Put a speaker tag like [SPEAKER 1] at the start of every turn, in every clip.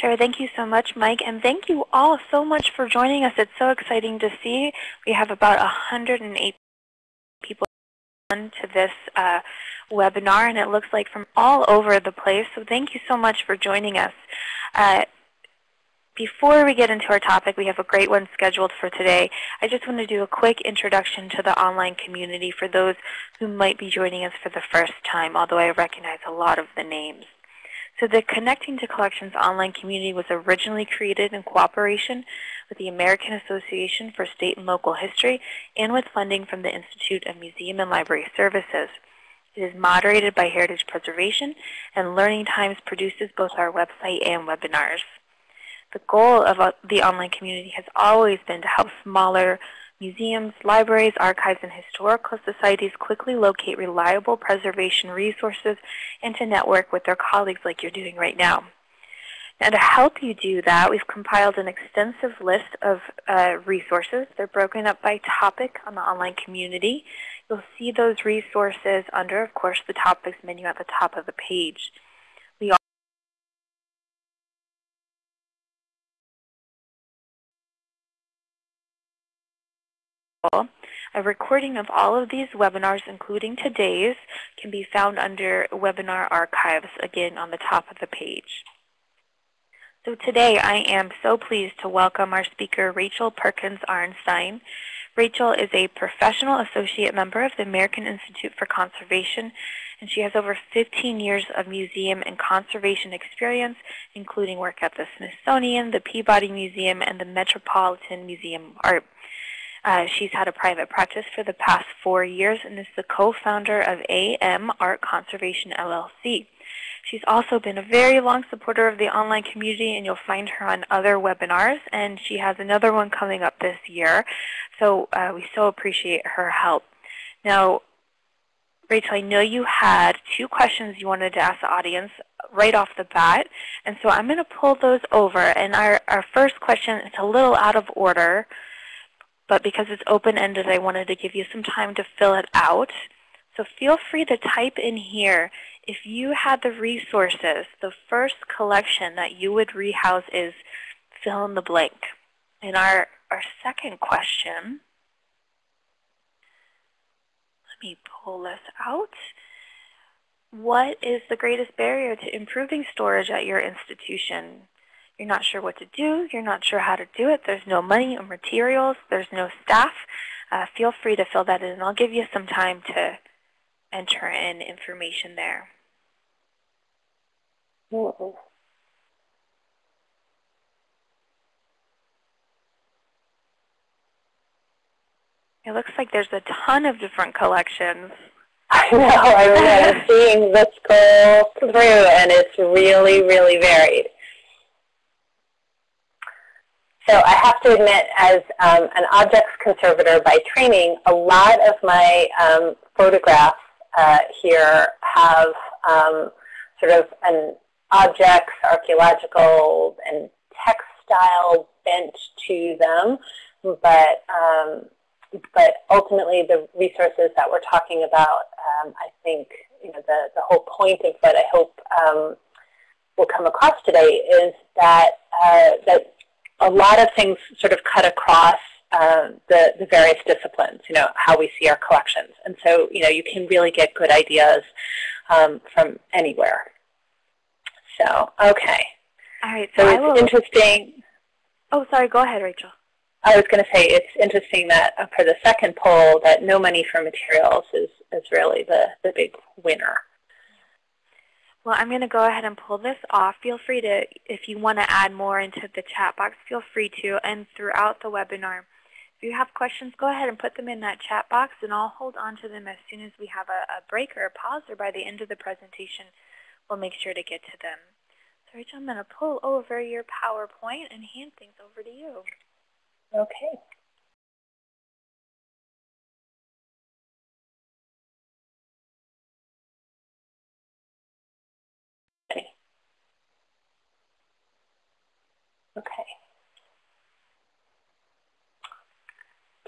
[SPEAKER 1] Sure. Thank you so much, Mike. And thank you all so much for joining us. It's so exciting to see. We have about 108 people on to this uh, webinar, and it looks like from all over the place. So thank you so much for joining us. Uh, before we get into our topic, we have a great one scheduled for today. I just want to do a quick introduction to the online community for those who might be joining us for the first time, although I recognize a lot of the names. So the Connecting to Collections online community was originally created in cooperation with the American Association for State and Local History and with funding from the Institute of Museum and Library Services. It is moderated by Heritage Preservation, and Learning Times produces both our website and webinars. The goal of uh, the online community has always been to help smaller museums, libraries, archives, and historical societies quickly locate reliable preservation resources and to network with their colleagues like you're doing right now. And to help you do that, we've compiled an extensive list of uh, resources. They're broken up by topic on the online community. You'll see those resources under, of course, the topics menu at the top of the page. A recording of all of these webinars, including today's, can be found under Webinar Archives, again on the top of the page. So today I am so pleased to welcome our speaker, Rachel Perkins Arenstein. Rachel is a professional associate member of the American Institute for Conservation, and she has over 15 years of museum and conservation experience, including work at the Smithsonian, the Peabody Museum, and the Metropolitan Museum of Art. Uh, she's had a private practice for the past four years and is the co-founder of AM Art Conservation LLC. She's also been a very long supporter of the online community, and you'll find her on other webinars. And she has another one coming up this year. So uh, we so appreciate her help. Now, Rachel, I know you had two questions you wanted to ask the audience right off the bat. And so I'm going to pull those over. And our, our first question is a little out of order but because it's open-ended, I wanted to give you some time to fill it out. So feel free to type in here if you had the resources, the first collection that you would rehouse is fill in the blank. And our, our second question, let me pull this out. What is the greatest barrier to improving storage at your institution? You're not sure what to do. You're not sure how to do it. There's no money or materials. There's no staff. Uh, feel free to fill that in. And I'll give you some time to enter in information there. It looks like there's a ton of different collections.
[SPEAKER 2] I know. I remember seeing the scroll through, and it's really, really varied. So I have to admit, as um, an objects conservator by training, a lot of my um, photographs uh, here have um, sort of an objects, archaeological, and textile bent to them. But, um, but ultimately, the resources that we're talking about, um, I think you know, the, the whole point of what I hope um, will come across today is that, uh, that a lot of things sort of cut across uh, the, the various disciplines, you know, how we see our collections. And so, you know, you can really get good ideas um, from anywhere. So, okay.
[SPEAKER 1] All right.
[SPEAKER 2] So, so it's interesting.
[SPEAKER 1] Oh, sorry. Go ahead, Rachel.
[SPEAKER 2] I was going to say it's interesting that uh, for the second poll that no money for materials is, is really the, the big winner.
[SPEAKER 1] Well, I'm going to go ahead and pull this off. Feel free to, if you want to add more into the chat box, feel free to. And throughout the webinar, if you have questions, go ahead and put them in that chat box, and I'll hold on to them as soon as we have a, a break or a pause, or by the end of the presentation, we'll make sure to get to them. So Rachel, I'm going to pull over your PowerPoint and hand things over to you.
[SPEAKER 2] Okay. Okay.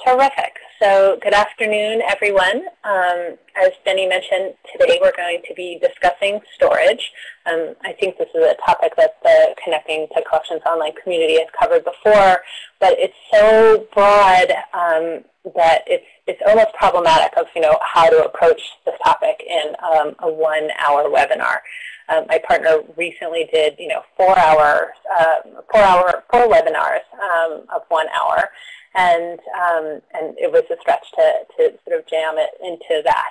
[SPEAKER 2] Terrific. So good afternoon, everyone. Um, as Jenny mentioned, today we're going to be discussing storage. Um, I think this is a topic that the Connecting to Collections Online community has covered before, but it's so broad um, that it's it's almost problematic of you know how to approach this topic in um, a one-hour webinar. Um, my partner recently did you know four hour uh, four hour four webinars um, of one hour, and um, and it was a stretch to to sort of jam it into that.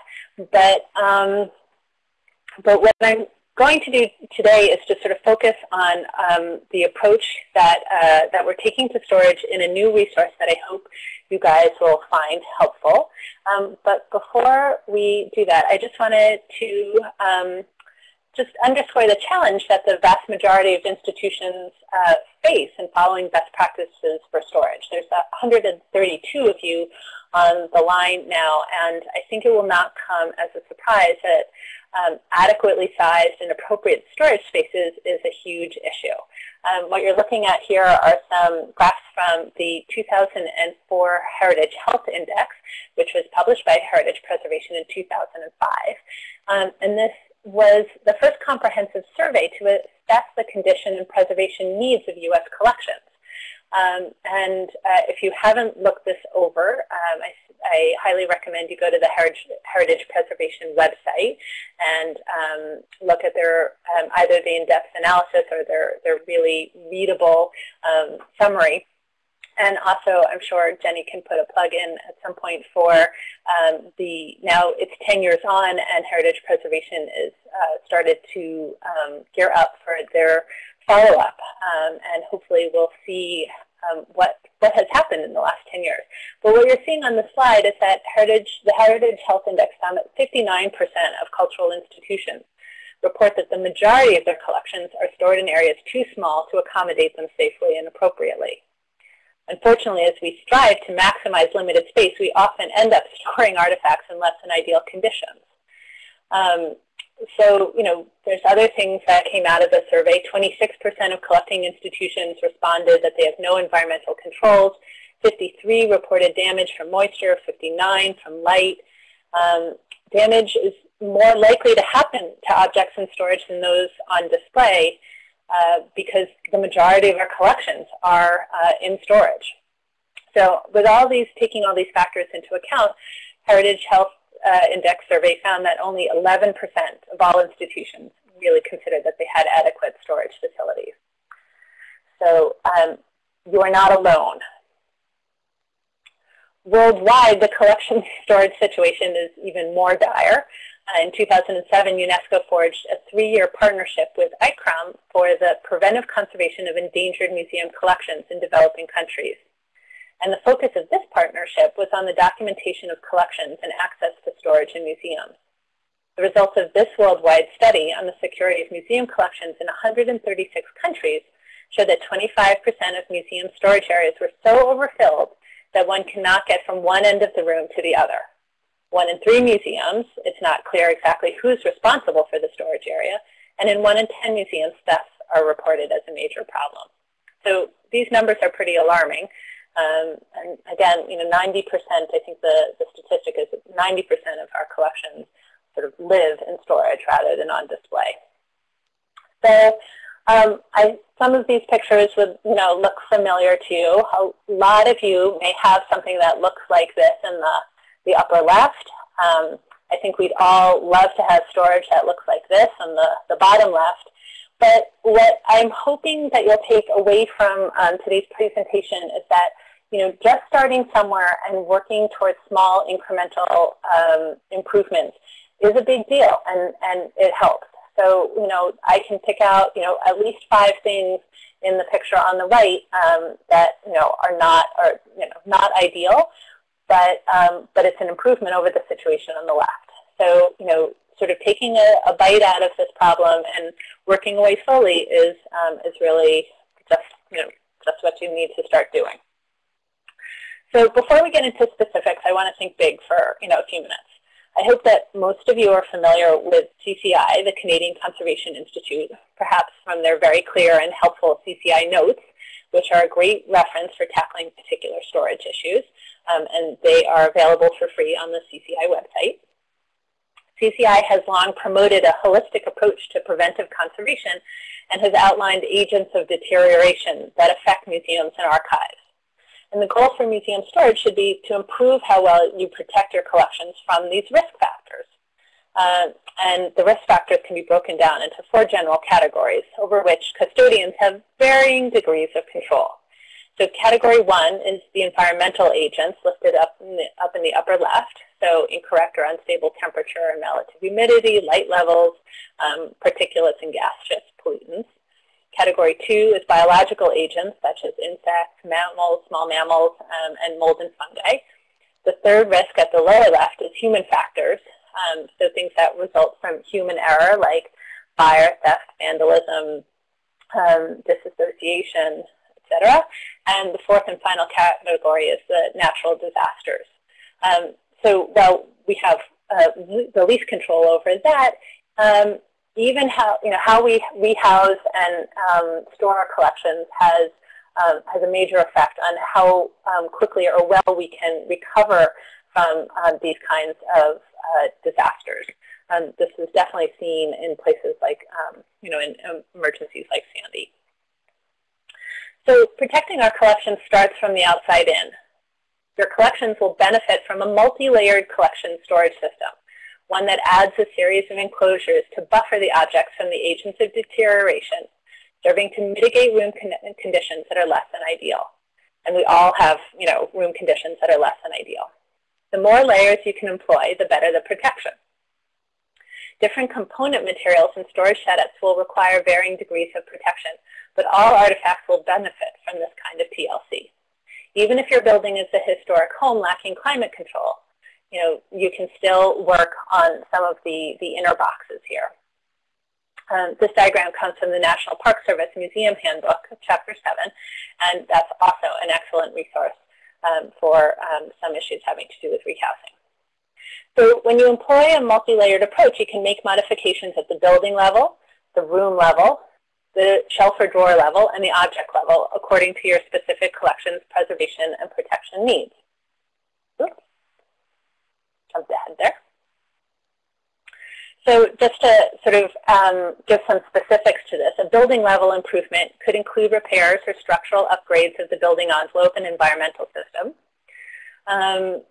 [SPEAKER 2] But um, but what I'm going to do today is to sort of focus on um, the approach that uh, that we're taking to storage in a new resource that I hope you guys will find helpful. Um, but before we do that, I just wanted to um, just underscore the challenge that the vast majority of institutions uh, face in following best practices for storage. There's 132 of you on the line now, and I think it will not come as a surprise that um, adequately sized and appropriate storage spaces is a huge issue. Um, what you're looking at here are some graphs from the 2004 Heritage Health Index, which was published by Heritage Preservation in 2005. Um, and this was the first comprehensive survey to assess the condition and preservation needs of U.S. collections. Um, and uh, if you haven't looked this over, um, I, I, highly recommend you go to the Heritage, Heritage Preservation website and um, look at their um, either the in-depth analysis or their, their really readable um, summary. And also, I'm sure Jenny can put a plug in at some point for um, the, now it's 10 years on and Heritage Preservation is uh, started to um, gear up for their follow-up. Um, and hopefully we'll see um, what, what has happened in the last 10 years. But what you're seeing on the slide is that Heritage, the Heritage Health Index found that 59% of cultural institutions report that the majority of their collections are stored in areas too small to accommodate them safely and appropriately. Unfortunately, as we strive to maximize limited space, we often end up storing artifacts in less than ideal conditions. Um, so, you know, there's other things that came out of the survey. 26% of collecting institutions responded that they have no environmental controls. 53 reported damage from moisture, 59 from light. Um, damage is more likely to happen to objects in storage than those on display. Uh, because the majority of our collections are uh, in storage. So with all these, taking all these factors into account, Heritage Health uh, Index survey found that only 11% of all institutions really considered that they had adequate storage facilities. So um, you are not alone. Worldwide, the collection storage situation is even more dire. Uh, in 2007, UNESCO forged a three-year partnership with ICCROM for the preventive conservation of endangered museum collections in developing countries. And the focus of this partnership was on the documentation of collections and access to storage in museums. The results of this worldwide study on the security of museum collections in 136 countries showed that 25% of museum storage areas were so overfilled that one cannot get from one end of the room to the other one in three museums, it's not clear exactly who's responsible for the storage area. And in one in 10 museums, thefts are reported as a major problem. So these numbers are pretty alarming. Um, and again, you know, 90%, I think the, the statistic is 90% of our collections sort of live in storage rather than on display. So um, I, some of these pictures would, you know, look familiar to you. A lot of you may have something that looks like this in the the upper left. Um, I think we'd all love to have storage that looks like this on the, the bottom left. But what I'm hoping that you'll take away from um, today's presentation is that you know, just starting somewhere and working towards small incremental um, improvements is a big deal, and, and it helps. So, you know, I can pick out, you know, at least five things in the picture on the right um, that, you know, are not, are, you know, not ideal, but, um, but it's an improvement over the situation on the left. So, you know, sort of taking a, a bite out of this problem and working away slowly is, um, is really just, you know, just what you need to start doing. So before we get into specifics, I want to think big for, you know, a few minutes. I hope that most of you are familiar with CCI, the Canadian Conservation Institute, perhaps from their very clear and helpful CCI notes, which are a great reference for tackling particular storage issues. Um, and they are available for free on the CCI website. CCI has long promoted a holistic approach to preventive conservation and has outlined agents of deterioration that affect museums and archives. And the goal for museum storage should be to improve how well you protect your collections from these risk factors. Uh, and the risk factors can be broken down into four general categories over which custodians have varying degrees of control. So category one is the environmental agents listed up in the, up in the upper left. So incorrect or unstable temperature and relative humidity, light levels, um, particulates and gaseous pollutants. Category two is biological agents such as insects, mammals, small mammals, um, and mold and fungi. The third risk at the lower left is human factors, um, so things that result from human error like fire, theft, vandalism, um, disassociation, etc. And the fourth and final category is the natural disasters. Um, so while we have uh, the least control over that, um, even how you know how we we house and um, store our collections has um, has a major effect on how um, quickly or well we can recover from uh, these kinds of uh, disasters. Um, this is definitely seen in places like, um, you know, in um, emergencies like Sandy. So protecting our collections starts from the outside in. Your collections will benefit from a multi-layered collection storage system, one that adds a series of enclosures to buffer the objects from the agents of deterioration, serving to mitigate room con conditions that are less than ideal. And we all have, you know, room conditions that are less than ideal. The more layers you can employ, the better the protection. Different component materials and storage setups will require varying degrees of protection, but all artifacts will benefit from this kind of PLC. Even if your building is a historic home lacking climate control, you know, you can still work on some of the, the inner boxes here. Um, this diagram comes from the National Park Service Museum Handbook, Chapter 7, and that's also an excellent resource um, for um, some issues having to do with rehousing. So when you employ a multi-layered approach, you can make modifications at the building level, the room level, the shelf or drawer level, and the object level according to your specific collection's preservation and protection needs. Oops. Jumped ahead there. So just to sort of um, give some specifics to this, a building level improvement could include repairs or structural upgrades of the building envelope and environmental system. Um,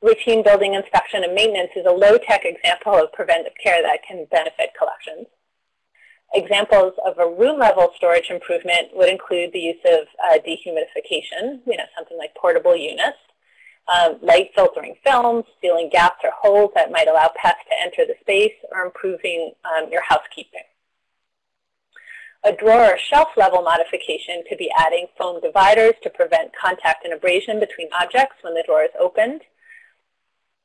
[SPEAKER 2] routine building inspection and maintenance is a low-tech example of preventive care that can benefit collections. Examples of a room level storage improvement would include the use of uh, dehumidification, you know, something like portable units, um, light filtering films, sealing gaps or holes that might allow pests to enter the space, or improving um, your housekeeping. A drawer or shelf level modification could be adding foam dividers to prevent contact and abrasion between objects when the drawer is opened.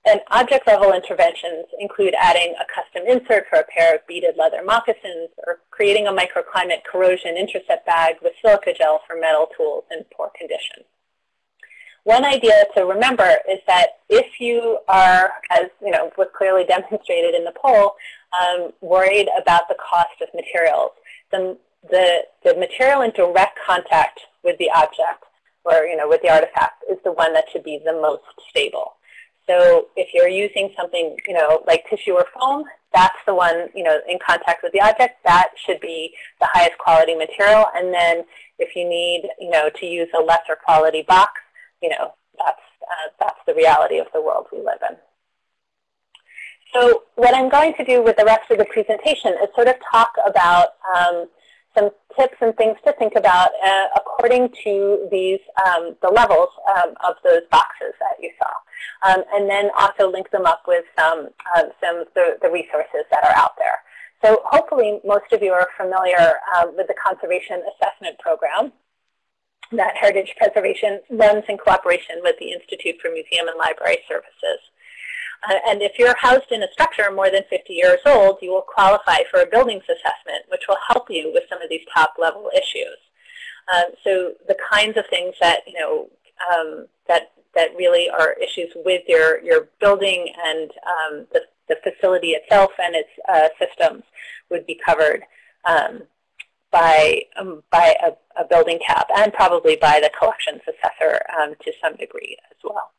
[SPEAKER 2] And object level interventions include adding a custom insert for a pair of beaded leather moccasins or creating a microclimate corrosion intercept bag with silica gel for metal tools in poor condition. One idea to remember is that if you are, as you know, was clearly demonstrated in the poll, um, worried about the cost of materials, the, the, the material in direct contact with the object or you know, with the artifact is the one that should be the most stable. So if you're using something, you know, like tissue or foam, that's the one, you know, in contact with the object. That should be the highest quality material. And then if you need, you know, to use a lesser quality box, you know, that's, uh, that's the reality of the world we live in. So what I'm going to do with the rest of the presentation is sort of talk about um, some tips and things to think about uh, according to these um, the levels um, of those boxes that you saw, um, and then also link them up with some um, some of the, the, resources that are out there. So hopefully most of you are familiar um, with the Conservation Assessment Program that Heritage Preservation runs in cooperation with the Institute for Museum and Library Services. Uh, and if you're housed in a structure more than 50 years old, you will qualify for a buildings assessment, which will help you with some of these top level issues. Um, so the kinds of things that, you know, um, that, that really are issues with your, your building and um, the, the facility itself and its uh, systems would be covered um, by, um, by a, a, building cap and probably by the collections assessor um, to some degree as well.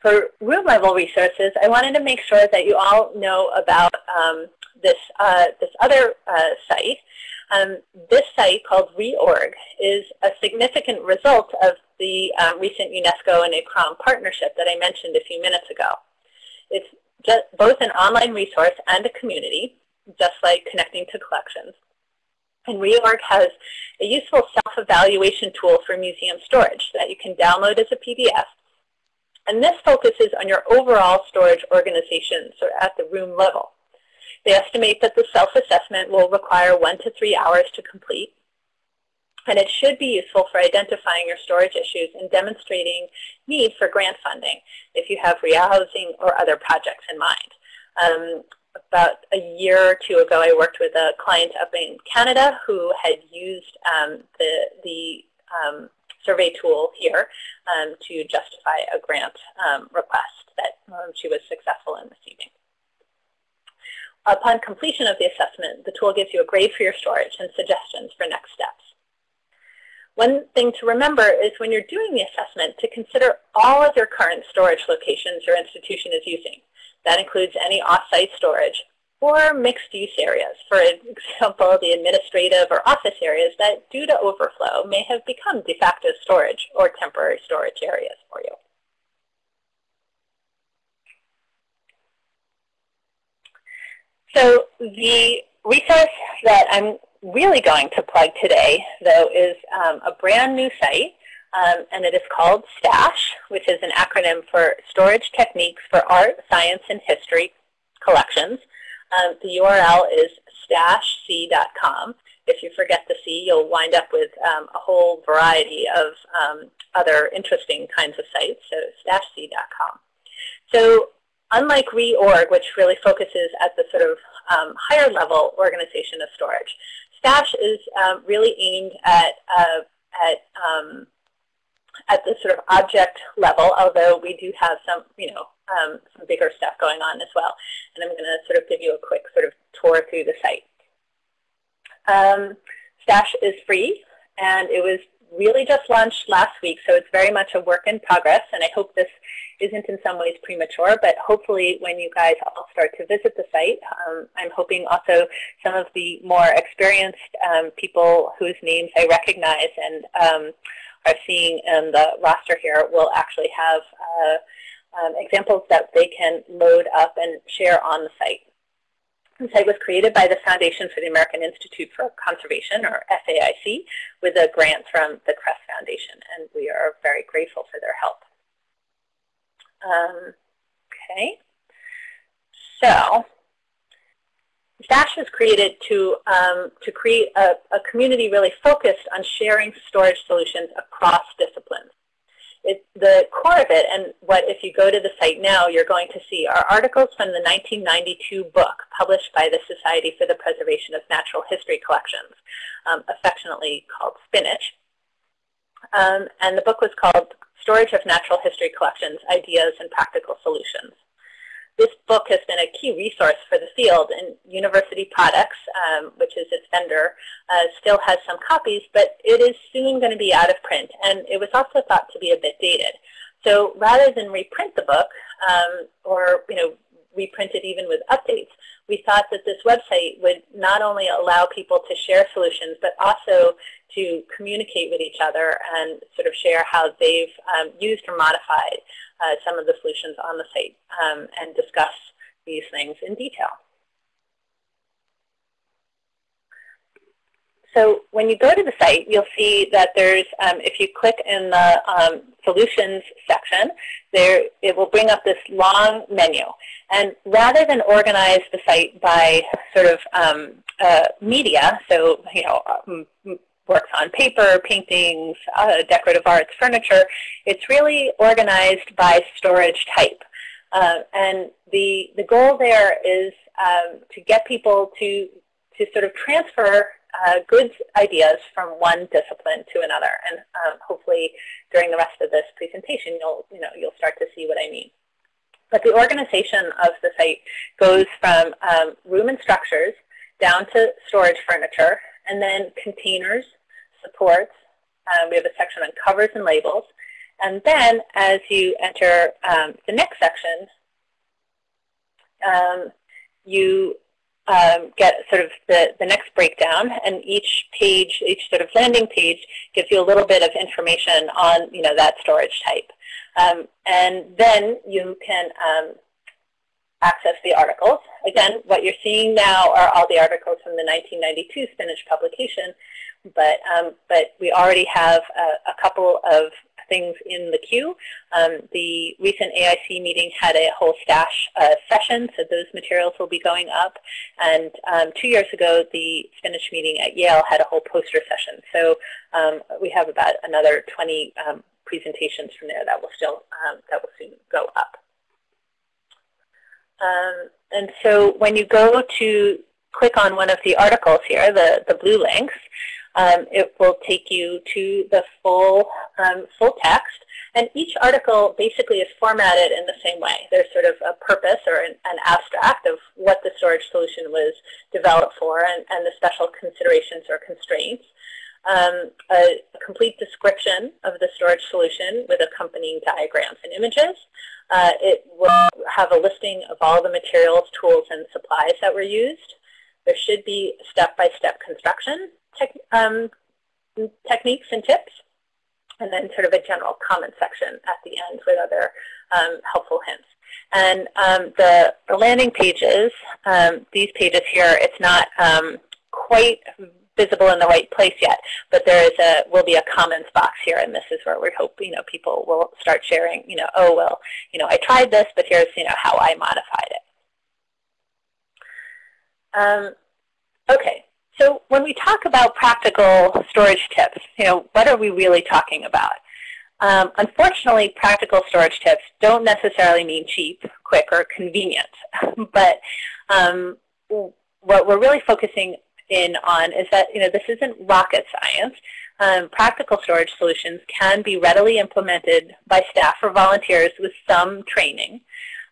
[SPEAKER 2] For room level resources, I wanted to make sure that you all know about um, this, uh, this other uh, site. Um, this site called Reorg is a significant result of the um, recent UNESCO and ICCROM partnership that I mentioned a few minutes ago. It's just both an online resource and a community, just like connecting to collections. And Reorg has a useful self-evaluation tool for museum storage that you can download as a PDF. And this focuses on your overall storage organization, so at the room level. They estimate that the self-assessment will require one to three hours to complete. And it should be useful for identifying your storage issues and demonstrating need for grant funding if you have rehousing or other projects in mind. Um, about a year or two ago, I worked with a client up in Canada who had used um, the, the um, survey tool here um, to justify a grant um, request that um, she was successful in receiving. Upon completion of the assessment, the tool gives you a grade for your storage and suggestions for next steps. One thing to remember is when you're doing the assessment to consider all of your current storage locations your institution is using. That includes any off-site storage or mixed-use areas. For example, the administrative or office areas that, due to overflow, may have become de facto storage or temporary storage areas for you. So the resource that I'm really going to plug today, though, is um, a brand new site, um, and it is called STASH, which is an acronym for Storage Techniques for Art, Science, and History Collections. Um, the URL is stashc.com. If you forget the C, you'll wind up with um, a whole variety of um, other interesting kinds of sites, so stashc.com. So unlike reorg, which really focuses at the sort of um, higher level organization of storage, Stash is um, really aimed at, uh, at, um, at the sort of object level, although we do have some, you know, um, some bigger stuff going on as well. And I'm going to sort of give you a quick sort of tour through the site. Um, Stash is free, and it was really just launched last week, so it's very much a work in progress, and I hope this isn't in some ways premature, but hopefully when you guys all start to visit the site, um, I'm hoping also some of the more experienced um, people whose names I recognize and um, are seeing in the roster here will actually have uh, um, examples that they can load up and share on the site. Site was created by the Foundation for the American Institute for Conservation, or FAIC, with a grant from the Kress Foundation, and we are very grateful for their help. Um, okay. So Stash was created to, um, to create a, a, community really focused on sharing storage solutions across disciplines. It, the core of it, and what if you go to the site now, you're going to see are articles from the 1992 book published by the Society for the Preservation of Natural History Collections, um, affectionately called Spinach. Um, and the book was called Storage of Natural History Collections, Ideas and Practical Solutions. This book has been a key resource for the field, and University Products, um, which is its vendor, uh, still has some copies, but it is soon going to be out of print, and it was also thought to be a bit dated. So rather than reprint the book, um, or you know, reprint it even with updates, we thought that this website would not only allow people to share solutions, but also to communicate with each other and sort of share how they've um, used or modified uh, some of the solutions on the site um, and discuss these things in detail. So when you go to the site, you'll see that there's, um, if you click in the um, solutions section, there it will bring up this long menu. And rather than organize the site by sort of um, uh, media, so you know, um, works on paper, paintings, uh, decorative arts, furniture, it's really organized by storage type. Uh, and the, the goal there is um, to get people to, to sort of transfer uh, goods ideas from one discipline to another. And um, hopefully during the rest of this presentation, you'll, you know, you'll start to see what I mean. But the organization of the site goes from um, room and structures down to storage furniture, and then containers, supports. Um, we have a section on covers and labels. And then as you enter um, the next section, um, you um, get sort of the, the next breakdown, and each page, each sort of landing page gives you a little bit of information on, you know, that storage type. Um, and then you can um, access the articles. Again, what you're seeing now are all the articles from the 1992 Spinach publication, but, um, but we already have a, a couple of things in the queue. Um, the recent AIC meeting had a whole stash uh, session, so those materials will be going up. And um, two years ago, the Spinach meeting at Yale had a whole poster session. So um, we have about another 20 um, presentations from there that will still um, that will soon go up. And so when you go to click on one of the articles here, the, the blue links, um, it will take you to the full, um, full text. And each article basically is formatted in the same way. There's sort of a purpose or an, an abstract of what the storage solution was developed for and, and the special considerations or constraints. Um, a, complete description of the storage solution with accompanying diagrams and images. Uh, it will have a listing of all the materials, tools, and supplies that were used. There should be step-by-step -step construction um, techniques and tips, and then sort of a general comment section at the end with other um, helpful hints. And um, the, the, landing pages, um, these pages here, it's not um, quite visible in the right place yet, but there is a will be a comments box here, and this is where we hope you know people will start sharing. You know, oh well, you know, I tried this, but here's you know how I modified it. Um, okay, so when we talk about practical storage tips, you know, what are we really talking about? Um, unfortunately, practical storage tips don't necessarily mean cheap, quick, or convenient. but um, what we're really focusing in on is that you know this isn't rocket science. Um, practical storage solutions can be readily implemented by staff or volunteers with some training,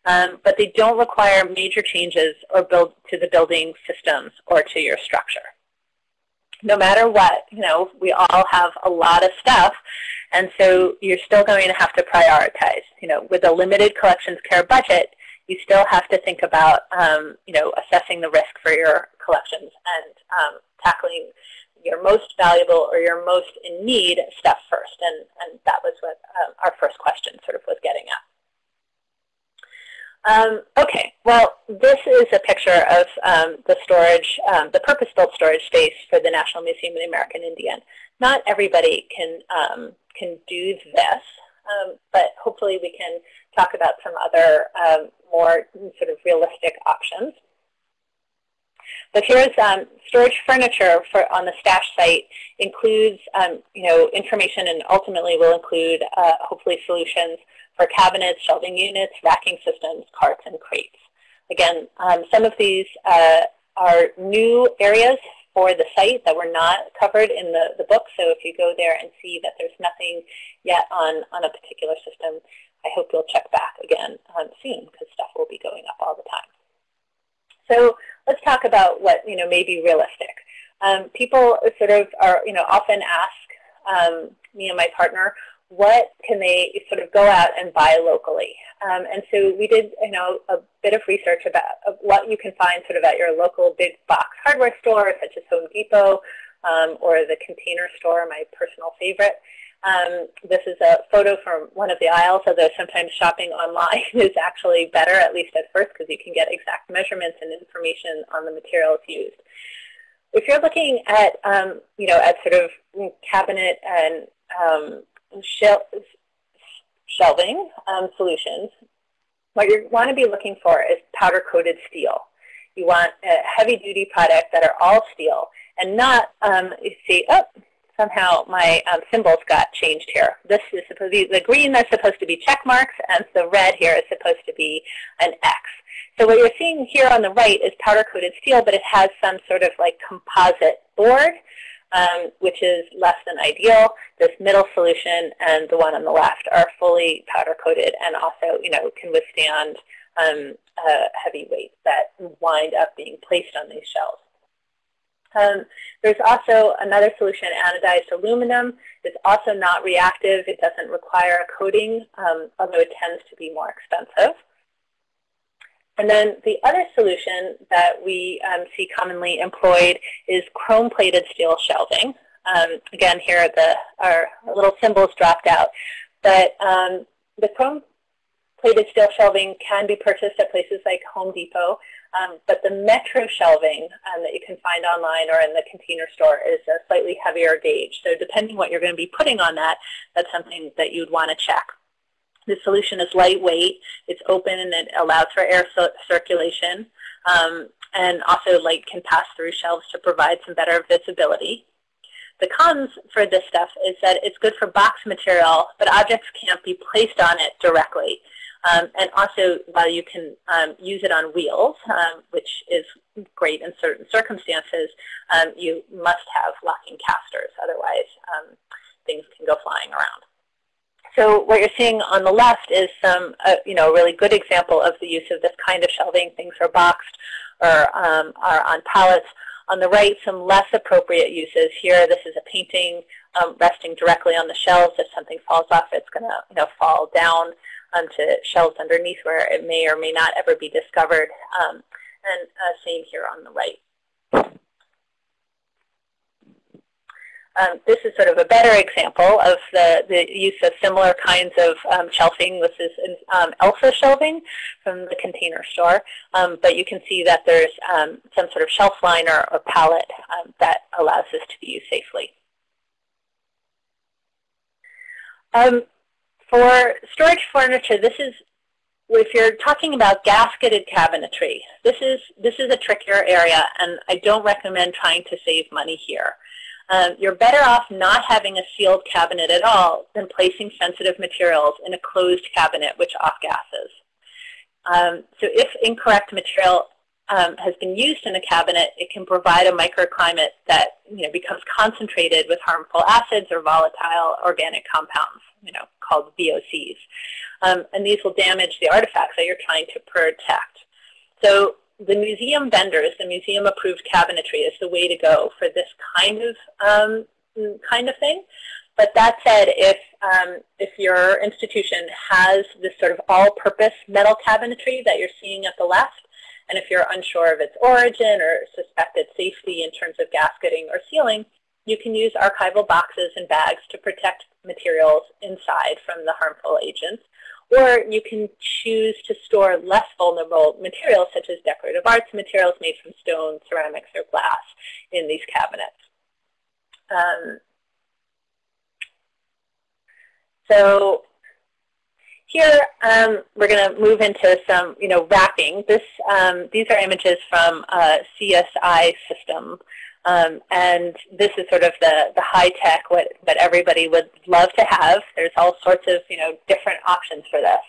[SPEAKER 2] um, but they don't require major changes or build to the building systems or to your structure. No matter what, you know, we all have a lot of stuff, and so you're still going to have to prioritize. You know, with a limited collections care budget, you still have to think about, um, you know, assessing the risk for your collections and um, tackling your most valuable or your most in need stuff first. And, and that was what um, our first question sort of was getting at. Um, okay, well, this is a picture of um, the storage, um, the purpose-built storage space for the National Museum of the American Indian. Not everybody can, um, can do this, um, but hopefully we can talk about some other um, more sort of realistic options. But here's um, storage furniture for, on the stash site includes, um, you know, information and ultimately will include, uh, hopefully, solutions for cabinets, shelving units, racking systems, carts, and crates. Again, um, some of these uh, are new areas for the site that were not covered in the, the book. So if you go there and see that there's nothing yet on, on a particular system, I hope you'll check back again um, soon because stuff will be going up all the time. So let's talk about what you know may be realistic. Um, people sort of are you know often ask um, me and my partner what can they sort of go out and buy locally. Um, and so we did you know a bit of research about what you can find sort of at your local big box hardware store such as Home Depot um, or the Container Store, my personal favorite. Um, this is a photo from one of the aisles, although sometimes shopping online is actually better, at least at first, because you can get exact measurements and information on the materials used. If you're looking at, um, you know, at sort of cabinet and um, shel shelving um, solutions, what you want to be looking for is powder-coated steel. You want a heavy-duty product that are all steel and not, um, you see, oh, somehow my um, symbols got changed here. This is supposed to be, the green is supposed to be check marks, and the red here is supposed to be an X. So what you're seeing here on the right is powder-coated steel, but it has some sort of like composite board, um, which is less than ideal. This middle solution and the one on the left are fully powder-coated and also, you know, can withstand um, uh, heavy weights that wind up being placed on these shelves. Um, there's also another solution, anodized aluminum. It's also not reactive. It doesn't require a coating, um, although it tends to be more expensive. And then the other solution that we um, see commonly employed is chrome-plated steel shelving. Um, again, here the, our little symbols dropped out. But um, the chrome-plated steel shelving can be purchased at places like Home Depot. Um, but the Metro shelving um, that you can find online or in the container store is a slightly heavier gauge. So depending what you're going to be putting on that, that's something that you'd want to check. The solution is lightweight, it's open, and it allows for air circulation. Um, and also light can pass through shelves to provide some better visibility. The cons for this stuff is that it's good for box material, but objects can't be placed on it directly. Um, and also, while you can um, use it on wheels, um, which is great in certain circumstances, um, you must have locking casters. Otherwise, um, things can go flying around. So what you're seeing on the left is some, uh, you know, a really good example of the use of this kind of shelving. Things are boxed or um, are on pallets. On the right, some less appropriate uses. Here, this is a painting um, resting directly on the shelves. If something falls off, it's going to you know, fall down onto shelves underneath where it may or may not ever be discovered. Um, and uh, same here on the right. Um, this is sort of a better example of the, the use of similar kinds of um, shelving. This is um, Elfa shelving from the container store. Um, but you can see that there's um, some sort of shelf liner or pallet um, that allows this to be used safely. for storage furniture, this is if you're talking about gasketed cabinetry, this is this is a trickier area, and I don't recommend trying to save money here. Um, you're better off not having a sealed cabinet at all than placing sensitive materials in a closed cabinet which off-gases. Um, so if incorrect material um, has been used in a cabinet, it can provide a microclimate that you know, becomes concentrated with harmful acids or volatile organic compounds, you know, called VOCs. Um, and these will damage the artifacts that you're trying to protect. So the museum vendors, the museum approved cabinetry is the way to go for this kind of um, kind of thing. But that said, if um, if your institution has this sort of all-purpose metal cabinetry that you're seeing at the left, and if you're unsure of its origin or suspected safety in terms of gasketing or sealing, you can use archival boxes and bags to protect materials inside from the harmful agents. Or you can choose to store less vulnerable materials, such as decorative arts materials made from stone, ceramics, or glass in these cabinets. Um, so here um, we're going to move into some, you know, wrapping. This, um, these are images from a CSI system um, and this is sort of the, the high tech, what, what everybody would love to have. There's all sorts of you know, different options for this.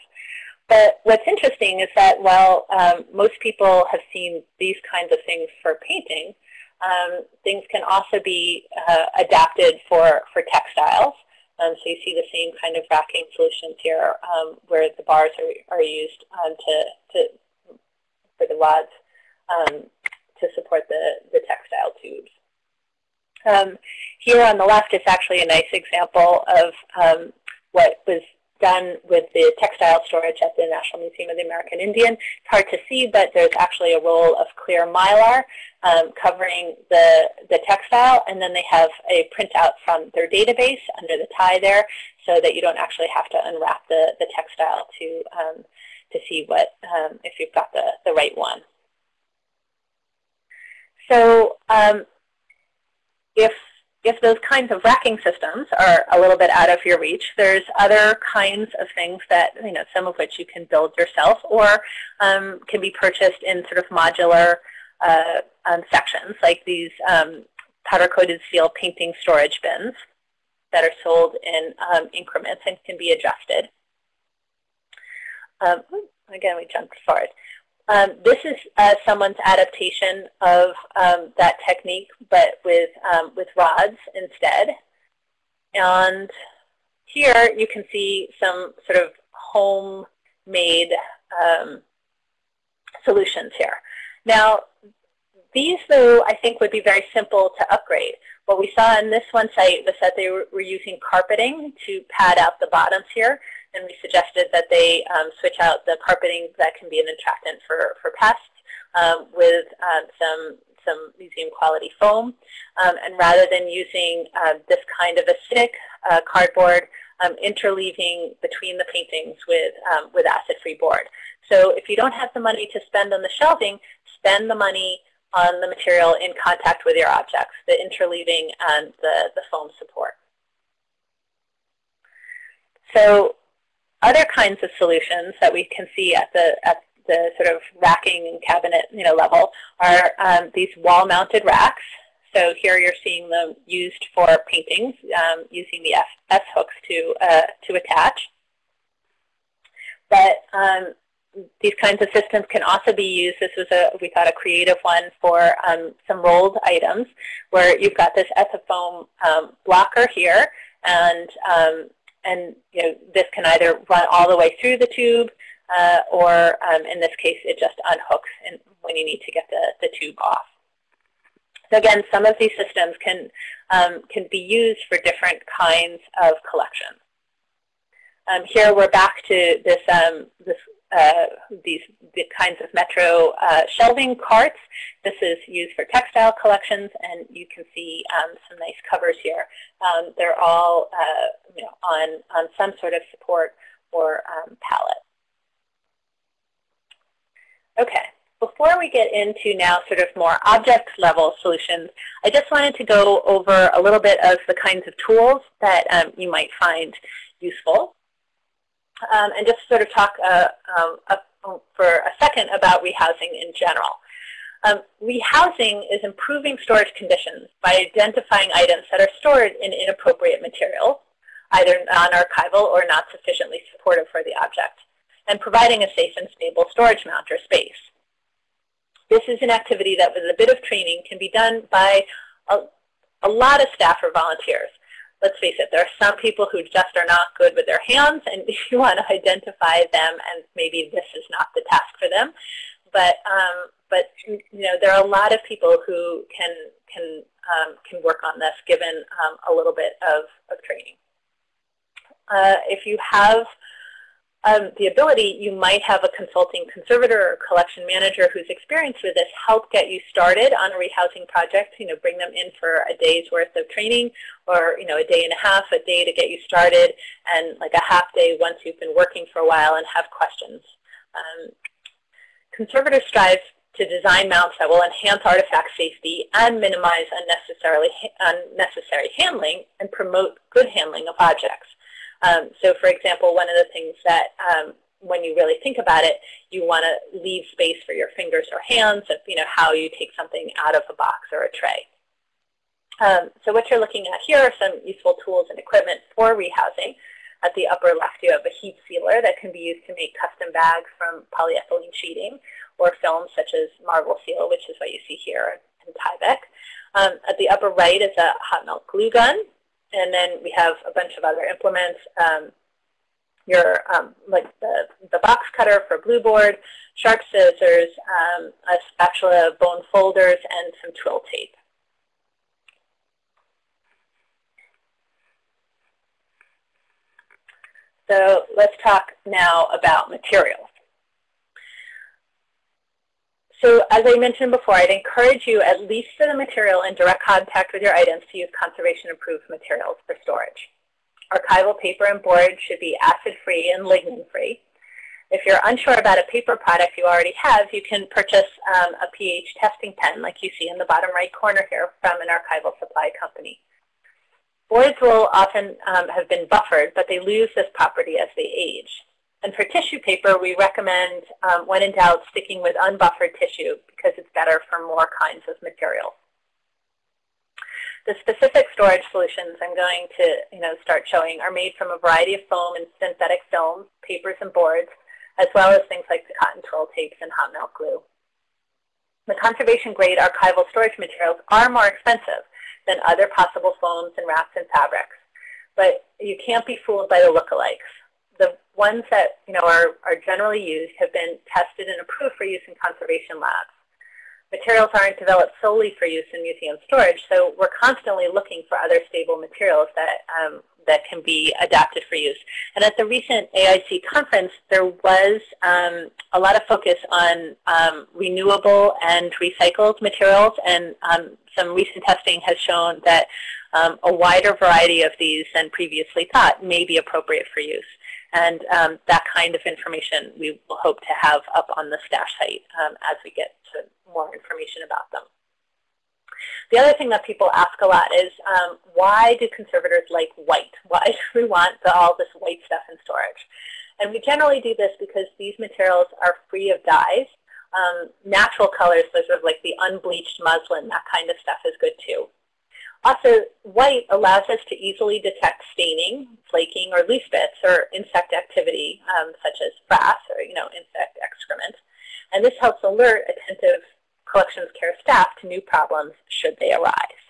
[SPEAKER 2] But what's interesting is that while um, most people have seen these kinds of things for painting, um, things can also be uh, adapted for, for textiles. Um, so you see the same kind of racking solutions here um, where the bars are, are used um, to, to, for the rods to support the, the textile tubes. Um, here on the left is actually a nice example of um, what was done with the textile storage at the National Museum of the American Indian. It's hard to see, but there's actually a roll of clear mylar um, covering the, the textile, and then they have a printout from their database under the tie there so that you don't actually have to unwrap the, the textile to, um, to see what um, if you've got the, the right one. So um, if if those kinds of racking systems are a little bit out of your reach, there's other kinds of things that, you know, some of which you can build yourself or um, can be purchased in sort of modular uh, um, sections, like these um, powder-coated steel painting storage bins that are sold in um, increments and can be adjusted. Um, again, we jumped forward. Um, this is uh, someone's adaptation of um, that technique, but with, um, with rods instead. And here you can see some sort of homemade um, solutions here. Now, these, though, I think would be very simple to upgrade. What we saw in this one site was that they were, were using carpeting to pad out the bottoms here, and we suggested that they um, switch out the carpeting that can be an attractant for, for pests um, with um, some some museum quality foam. Um, and rather than using uh, this kind of acidic uh, cardboard, interleaving between the paintings with, with acid-free board. So if you don't have the money to spend on the shelving, spend the money on the material in contact with your objects, the interleaving and the, the foam support. So other kinds of solutions that we can see at the, at the sort of racking and cabinet you know, level are um, these wall-mounted racks. So here you're seeing them used for paintings um, using the S hooks to, uh, to attach. But um, these kinds of systems can also be used. This was a, we thought, a creative one for um, some rolled items where you've got this ethafoam um, blocker here, and um, and you know this can either run all the way through the tube, uh, or um, in this case, it just unhooks when you need to get the, the tube off. So again, some of these systems can um, can be used for different kinds of collections. Um, here we're back to this, um, this uh, these the kinds of Metro uh, shelving carts. This is used for textile collections, and you can see um, some nice covers here. Um, they're all uh, you know, on, on some sort of support or um, pallet. Okay, before we get into now sort of more object level solutions, I just wanted to go over a little bit of the kinds of tools that um, you might find useful um, and just sort of talk uh, um, for a second about rehousing in general. Um, rehousing is improving storage conditions by identifying items that are stored in inappropriate materials, either non-archival or not sufficiently supportive for the object, and providing a safe and stable storage mount or space. This is an activity that with a bit of training can be done by a, a lot of staff or volunteers let's face it, there are some people who just are not good with their hands, and you want to identify them, and maybe this is not the task for them. But um, but you know, there are a lot of people who can can um, can work on this, given um, a little bit of, of training. Uh, if you have um, the ability, you might have a consulting conservator or collection manager who's experienced with this help get you started on a rehousing project, you know, bring them in for a day's worth of training or, you know, a day and a half, a day to get you started, and like a half day once you've been working for a while and have questions. Um, conservators strive to design mounts that will enhance artifact safety and minimize unnecessarily, unnecessary handling and promote good handling of objects. Um, so for example, one of the things that um, when you really think about it, you want to leave space for your fingers or hands of you know, how you take something out of a box or a tray. Um, so what you're looking at here are some useful tools and equipment for rehousing. At the upper left, you have a heat sealer that can be used to make custom bags from polyethylene sheeting or films such as Marvel Seal, which is what you see here in Tyvek. Um, at the upper right is a hot melt glue gun and then we have a bunch of other implements. Um, your um, like the, the box cutter for glue board, sharp scissors, um, a spatula, bone folders, and some twill tape. So let's talk now about materials. So as I mentioned before, I'd encourage you, at least for the material in direct contact with your items, to use conservation-approved materials for storage. Archival paper and board should be acid-free and lignin-free. If you're unsure about a paper product you already have, you can purchase um, a pH testing pen like you see in the bottom right corner here from an archival supply company. Boards will often um, have been buffered, but they lose this property as they age. And for tissue paper, we recommend, um, when in doubt, sticking with unbuffered tissue because it's better for more kinds of materials. The specific storage solutions I'm going to you know, start showing are made from a variety of foam and synthetic films, papers and boards, as well as things like cotton twill tapes and hot melt glue. The conservation-grade archival storage materials are more expensive than other possible foams and wraps and fabrics, but you can't be fooled by the lookalikes the ones that you know are, are generally used have been tested and approved for use in conservation labs. materials aren't developed solely for use in museum storage, so we're constantly looking for other stable materials that, um, that can be adapted for use. And at the recent AIC conference, there was um, a lot of focus on um, renewable and recycled materials, and um, some recent testing has shown that um, a wider variety of these than previously thought may be appropriate for use. And um, that kind of information we will hope to have up on the STASH site um, as we get to more information about them. The other thing that people ask a lot is, um, why do conservators like white? Why do we want the, all this white stuff in storage? And we generally do this because these materials are free of dyes. Um, natural colors, so sort of like the unbleached muslin, that kind of stuff is good too. Also, white allows us to easily detect staining, flaking, or loose bits, or insect activity, um, such as frass or you know insect excrement. And this helps alert attentive collections care staff to new problems should they arise.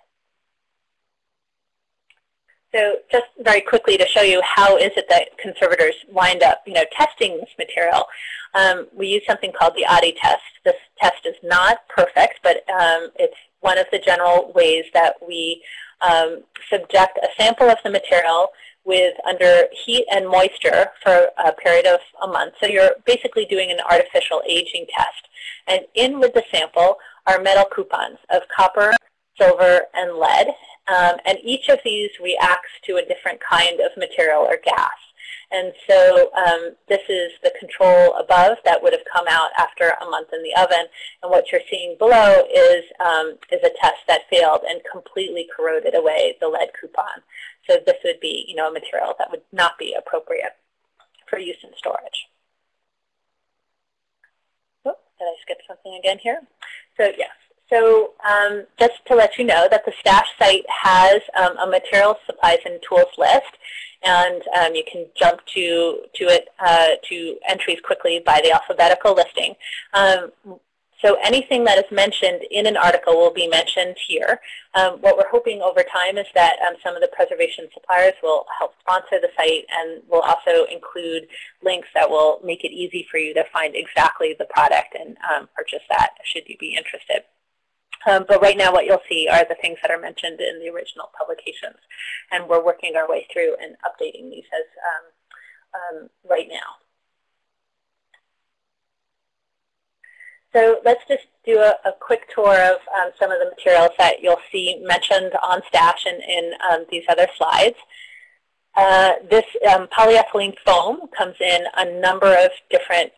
[SPEAKER 2] So just very quickly to show you how is it that conservators wind up you know, testing this material, um, we use something called the Oddy test. This test is not perfect, but um, it's one of the general ways that we um, subject a sample of the material with under heat and moisture for a period of a month. So you're basically doing an artificial aging test. And in with the sample are metal coupons of copper, silver, and lead. Um, and each of these reacts to a different kind of material or gas. And so um, this is the control above that would have come out after a month in the oven. And what you're seeing below is, um, is a test that failed and completely corroded away the lead coupon. So this would be you know, a material that would not be appropriate for use in storage. Oh, did I skip something again here? So yes, so um, just to let you know that the STASH site has um, a materials, supplies, and tools list and um, you can jump to, to it uh, to entries quickly by the alphabetical listing. Um, so anything that is mentioned in an article will be mentioned here. Um, what we're hoping over time is that um, some of the preservation suppliers will help sponsor the site and will also include links that will make it easy for you to find exactly the product and um, purchase that should you be interested. Um, but right now what you'll see are the things that are mentioned in the original publications. And we're working our way through and updating these as um, um, right now. So let's just do a, a quick tour of um, some of the materials that you'll see mentioned on STASH and in um, these other slides. Uh, this um, polyethylene foam comes in a number of different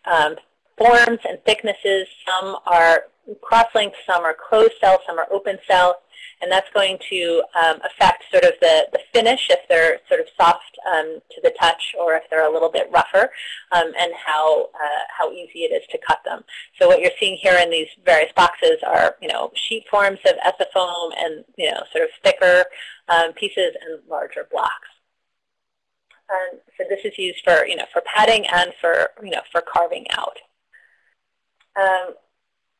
[SPEAKER 2] forms and thicknesses. Some are cross-linked, some are closed cell, some are open cell, and that's going to um, affect sort of the, the finish if they're sort of soft um, to the touch or if they're a little bit rougher um, and how, uh, how easy it is to cut them. So what you're seeing here in these various boxes are, you know, sheet forms of ethafoam and, you know, sort of thicker um, pieces and larger blocks. And so this is used for, you know, for padding and for, you know, for carving out.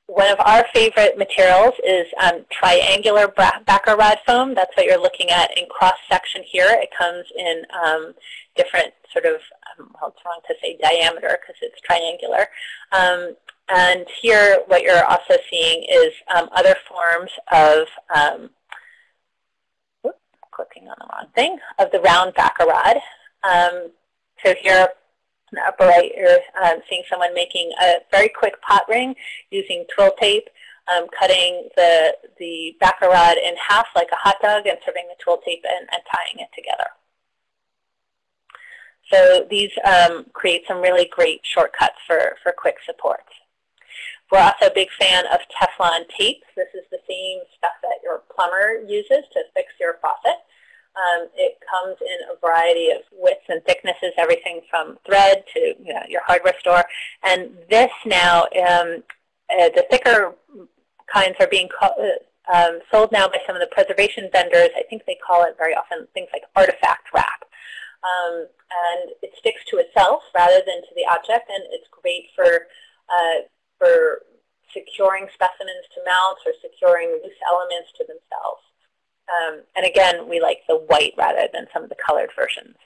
[SPEAKER 2] One of our favorite materials is um, triangular backer rod foam. That's what you're looking at in cross-section here. It comes in um, different sort of, um, well, it's wrong to say diameter because it's triangular. Um, and here what you're also seeing is um, other forms of, um, whoop, clicking on the wrong thing, of the round rod. so here in the upper right, you're um, seeing someone making a very quick pot ring using twill tape, um, cutting the, the backer rod in half like a hot dog and serving the twill tape and, and tying it together. So these um, create some really great shortcuts for, for quick supports. We're also a big fan of Teflon tape. This is the same stuff that your plumber uses to fix your faucet. Um, it comes in a variety of widths and thicknesses, everything from thread to you know, your hardware store. And this now, um, uh, the thicker kinds are being uh, um, sold now by some of the preservation vendors. I think they call it very often things like artifact wrap. Um, and it sticks to itself rather than to the object, and it's great for, uh, for securing specimens to mounts or securing loose elements to themselves. Um, and again, we like the white rather than some of the colored versions.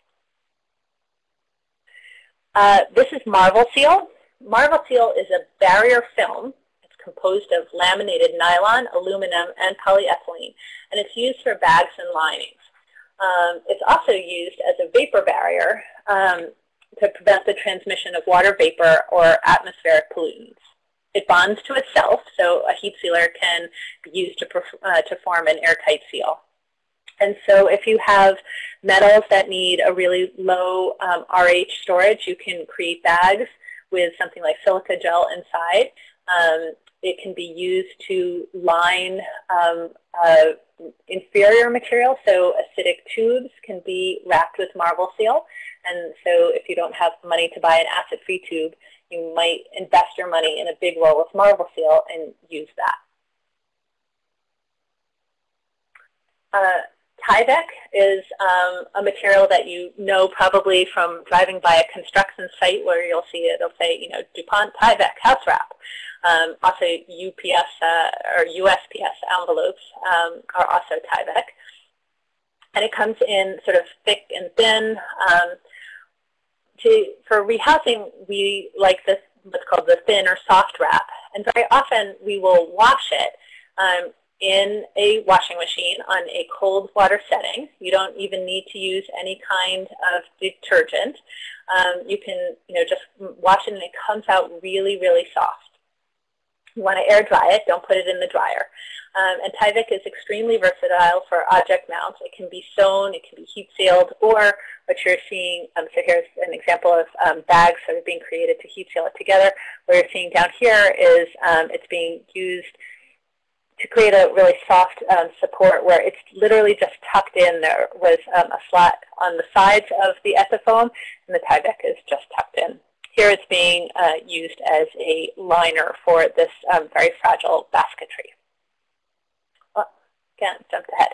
[SPEAKER 2] Uh, this is Marvel Seal. Marvel Seal is a barrier film. It's composed of laminated nylon, aluminum, and polyethylene, and it's used for bags and linings. Um, it's also used as a vapor barrier um, to prevent the transmission of water vapor or atmospheric pollutants. It bonds to itself, so a heat sealer can be used to, uh, to form an airtight seal. And so if you have metals that need a really low um, RH storage, you can create bags with something like silica gel inside. Um, it can be used to line um, uh, inferior material, so acidic tubes can be wrapped with Marvel Seal. And so if you don't have money to buy an acid-free tube, you might invest your money in a big roll of Marvel Seal and use that. Uh, Tyvek is um, a material that you know probably from driving by a construction site where you'll see it, it'll say, you know, DuPont Tyvek house wrap. Um, also UPS uh, or USPS envelopes um, are also Tyvek. And it comes in sort of thick and thin. Um, to, for rehousing, we like this what's called the thin or soft wrap. And very often we will wash it um, in a washing machine on a cold water setting. You don't even need to use any kind of detergent. Um, you can you know, just wash it and it comes out really, really soft. You want to air dry it, don't put it in the dryer. Um, and Tyvek is extremely versatile for object mounts. It can be sewn, it can be heat sealed, or what you're seeing, um, so here's an example of um, bags that are being created to heat seal it together. What you're seeing down here is um, it's being used to create a really soft um, support where it's literally just tucked in. There was um, a slot on the sides of the Ethafoam, and the Tyvek is just tucked in. Here it's being uh, used as a liner for this um, very fragile basketry. Oh, again, jumped ahead.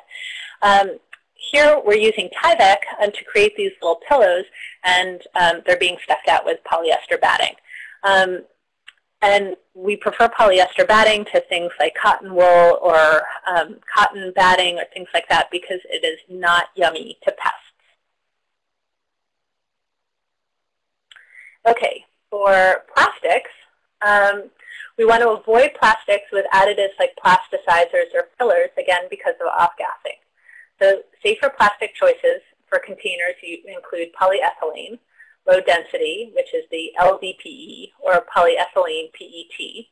[SPEAKER 2] Um, here we're using Tyvek um, to create these little pillows, and um, they're being stuffed out with polyester batting. Um, and we prefer polyester batting to things like cotton wool or um, cotton batting or things like that because it is not yummy to pests. Okay, for plastics, um, we want to avoid plastics with additives like plasticizers or fillers, again, because of off-gassing. So safer plastic choices for containers include polyethylene, low density, which is the LDPE, or polyethylene PET,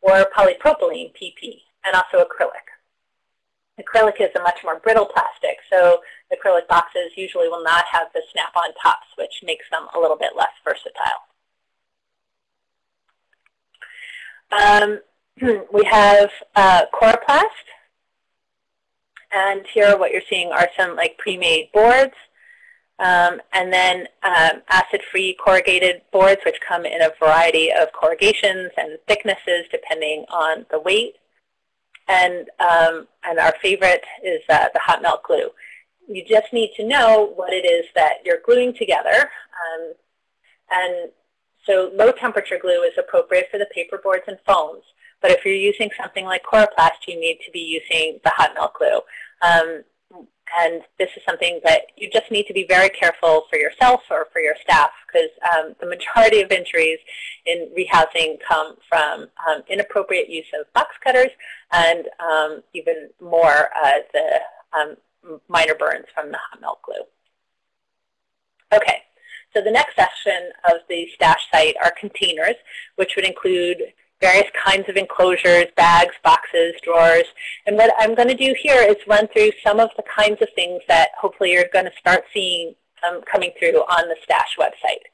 [SPEAKER 2] or polypropylene PP, and also acrylic. Acrylic is a much more brittle plastic, so acrylic boxes usually will not have the snap-on tops, which makes them a little bit less versatile. Um, we have uh, Coroplast, and here what you're seeing are some like pre-made boards. Um, and then um, acid-free corrugated boards, which come in a variety of corrugations and thicknesses depending on the weight. And, um, and our favorite is uh, the hot melt glue. You just need to know what it is that you're gluing together. Um, and so low temperature glue is appropriate for the paper boards and foams. But if you're using something like Coroplast, you need to be using the hot melt glue. Um, and this is something that you just need to be very careful for yourself or for your staff because um, the majority of injuries in rehousing come from um, inappropriate use of box cutters and um, even more uh, the um, minor burns from the hot melt glue. Okay, so the next section of the stash site are containers, which would include various kinds of enclosures, bags, boxes, drawers. And what I'm going to do here is run through some of the kinds of things that hopefully you're going to start seeing um, coming through on the Stash website.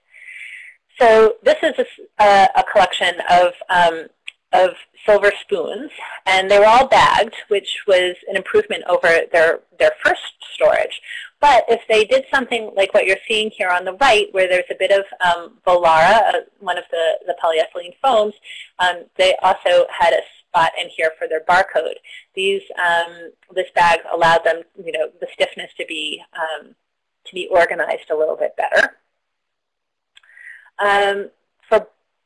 [SPEAKER 2] So this is a, a collection of um, of silver spoons, and they were all bagged, which was an improvement over their, their first storage. But if they did something like what you're seeing here on the right, where there's a bit of um, Volara, uh, one of the, the polyethylene foams, um, they also had a spot in here for their barcode. These, um, this bag allowed them, you know, the stiffness to be, um, to be organized a little bit better.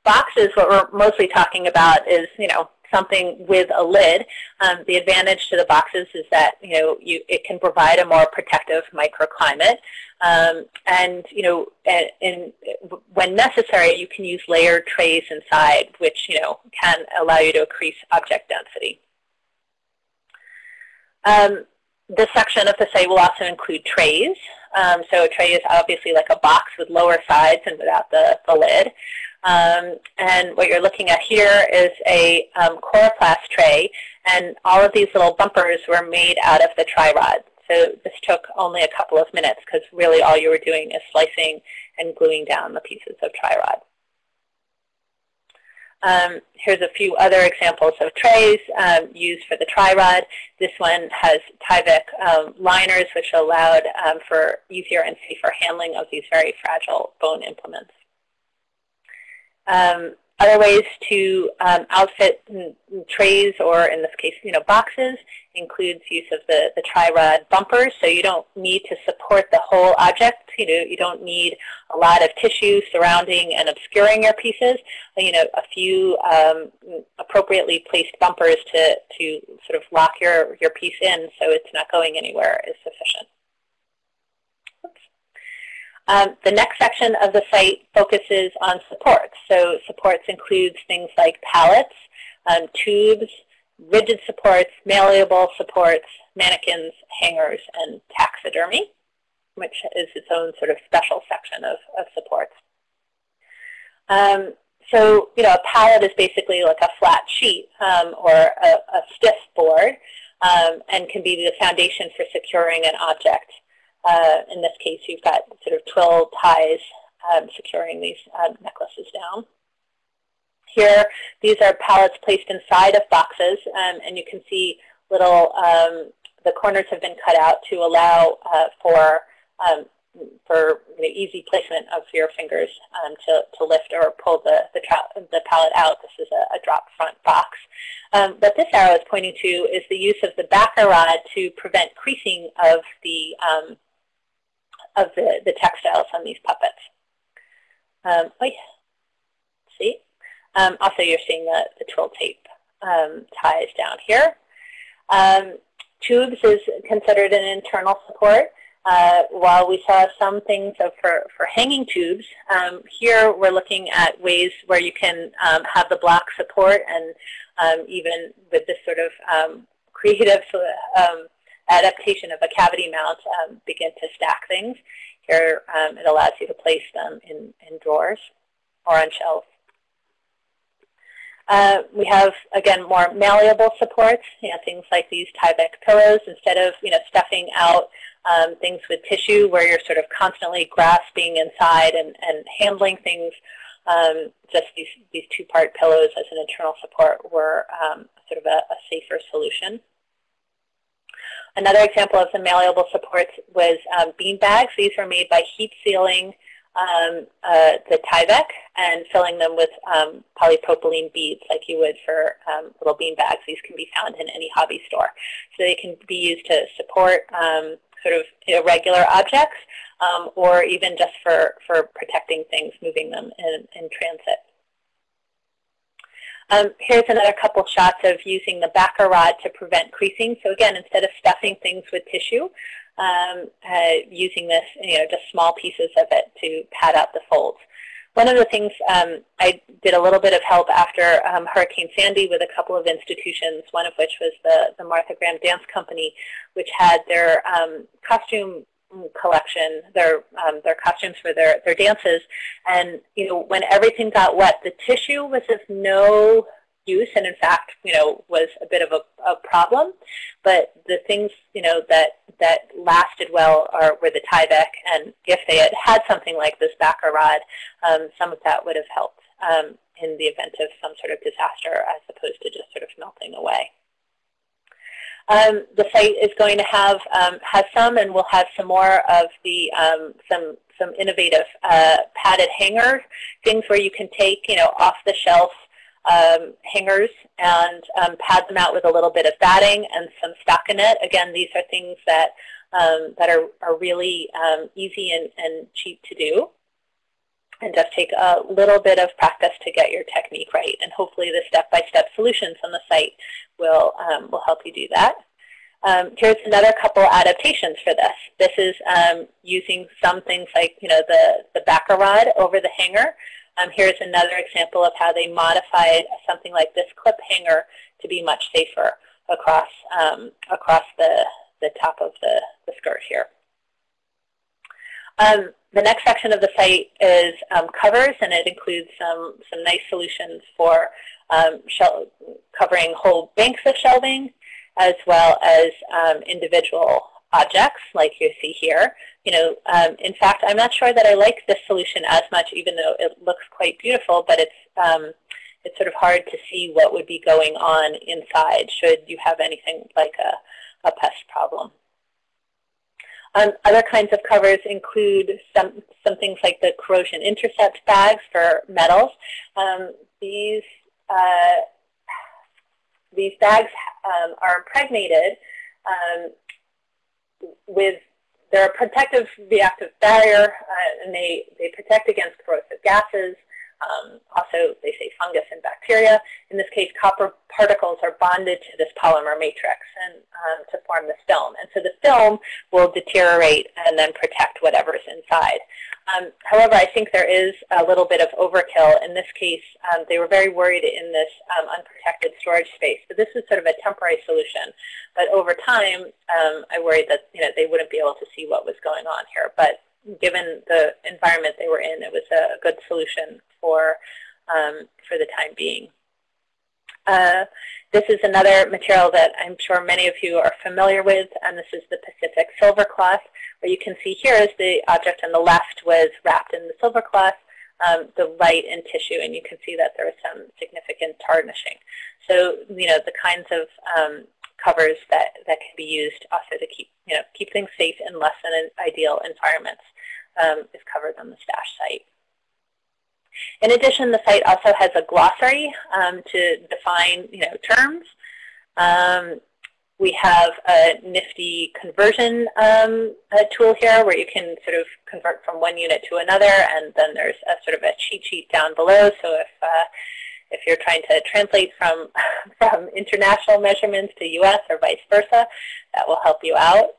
[SPEAKER 2] Boxes, what we're mostly talking about is, you know, something with a lid, um, the advantage to the boxes is that you know you, it can provide a more protective microclimate. Um, and you know, in, when necessary, you can use layered trays inside, which you know can allow you to increase object density. Um, this section of the site will also include trays. Um, so a tray is obviously like a box with lower sides and without the, the lid. Um, and what you're looking at here is a um, coroplast tray, and all of these little bumpers were made out of the tri-rod. So this took only a couple of minutes because really all you were doing is slicing and gluing down the pieces of tri-rod. Um, here's a few other examples of trays um, used for the tri-rod. This one has Tyvek um, liners, which allowed um, for easier and safer handling of these very fragile bone implements. Um, other ways to um, outfit trays, or in this case, you know, boxes, includes use of the, the tri-rod bumpers. So you don't need to support the whole object. You know, you don't need a lot of tissue surrounding and obscuring your pieces. You know, a few um, appropriately placed bumpers to, to sort of lock your, your piece in so it's not going anywhere is sufficient. Um, the next section of the site focuses on supports. So supports includes things like pallets, um, tubes, rigid supports, malleable supports, mannequins, hangers, and taxidermy, which is its own sort of special section of, of supports. Um, so, you know, a pallet is basically like a flat sheet um, or a, a, stiff board um, and can be the foundation for securing an object. Uh, in this case, you've got sort of twill ties um, securing these uh, necklaces down. Here, these are pallets placed inside of boxes, um, and you can see little, um, the corners have been cut out to allow uh, for um, for you know, easy placement of your fingers um, to, to lift or pull the, the, the pallet out. This is a, a drop front box. Um, what this arrow is pointing to is the use of the backer rod to prevent creasing of the um, of the, the textiles on these puppets. Um, oh yeah. See? Um, also, you're seeing the, the twill tape um, ties down here. Um, tubes is considered an internal support. Uh, while we saw some things for, for hanging tubes, um, here we're looking at ways where you can um, have the block support and even with this sort of creative um, adaptation of a cavity mount, um, begin to stack things. Here it allows you to place them in, in drawers or on shelves. Uh, we have, again, more malleable supports, you know, things like these Tyvek pillows. Instead of, you know, stuffing out um, things with tissue where you're sort of constantly grasping inside and, and handling things, um, just these, these two-part pillows as an internal support were um, sort of a, a safer solution. Another example of some malleable supports was um, bean bags. These were made by heat sealing um, uh, the Tyvek and filling them with um, polypropylene beads like you would for um, little bean bags. These can be found in any hobby store. So they can be used to support um, sort of irregular objects um, or even just for, for protecting things, moving them in, in transit. Um, here's another couple shots of using the backer rod to prevent creasing. So again, instead of stuffing things with tissue, um, uh, using this, you know, just small pieces of it to pad out the folds. One of the things um, I did a little bit of help after um, Hurricane Sandy with a couple of institutions, one of which was the, the Martha Graham Dance Company, which had their um, costume collection, their um, their costumes for their their dances, and you know when everything got wet, the tissue was of no use and in fact, you know, was a bit of a, a problem. But the things, you know, that, that lasted well are, were the Tyvek, and if they had had something like this backer rod, um, some of that would have helped um, in the event of some sort of disaster as opposed to just sort of melting away. Um, the site is going to have um, has some, and we'll have some more of the um, some some innovative uh, padded hangers, things where you can take you know off the shelf um, hangers and um, pad them out with a little bit of batting and some stockinette. Again, these are things that, um, that are, are really um, easy and, and cheap to do. And just take a little bit of practice to get your technique right. And hopefully the step-by-step -step solutions on the site will, um, will help you do that. Um, here's another couple adaptations for this. This is um, using some things like you know the, the backer rod over the hanger. Um, here's another example of how they modified something like this clip hanger to be much safer across, um, across the, the top of the, the skirt here. Um, the next section of the site is um, covers, and it includes some, some nice solutions for um, covering whole banks of shelving, as well as um, individual objects like you see here. You know, um, in fact, I'm not sure that I like this solution as much, even though it looks quite beautiful, but it's, um, it's sort of hard to see what would be going on inside should you have anything like a, a pest problem. Um, other kinds of covers include some, some things like the corrosion intercept bags for metals. Um, these, uh, these bags um, are impregnated um, with they're a protective reactive barrier, uh, and they, they protect against corrosive gases, um, also, they say fungus and bacteria. In this case, copper particles are bonded to this polymer matrix and um, to form this film. And so the film will deteriorate and then protect whatever's inside. Um, however, I think there is a little bit of overkill. In this case, um, they were very worried in this um, unprotected storage space. So this is sort of a temporary solution. But over time, um, I worried that you know they wouldn't be able to see what was going on here. But given the environment they were in, it was a good solution for, um, for the time being. Uh, this is another material that I'm sure many of you are familiar with, and this is the Pacific silver cloth. What you can see here is the object on the left was wrapped in the silver cloth, um, the right in tissue, and you can see that there was some significant tarnishing. So, you know, the kinds of um, covers that, that can be used also to keep, you know, keep things safe in less than ideal environments um, is covered on the STASH site. In addition, the site also has a glossary um, to define you know, terms. Um, we have a nifty conversion um, tool here where you can sort of convert from one unit to another, and then there's a sort of a cheat sheet down below. So if uh, if you're trying to translate from from international measurements to U.S. or vice versa, that will help you out.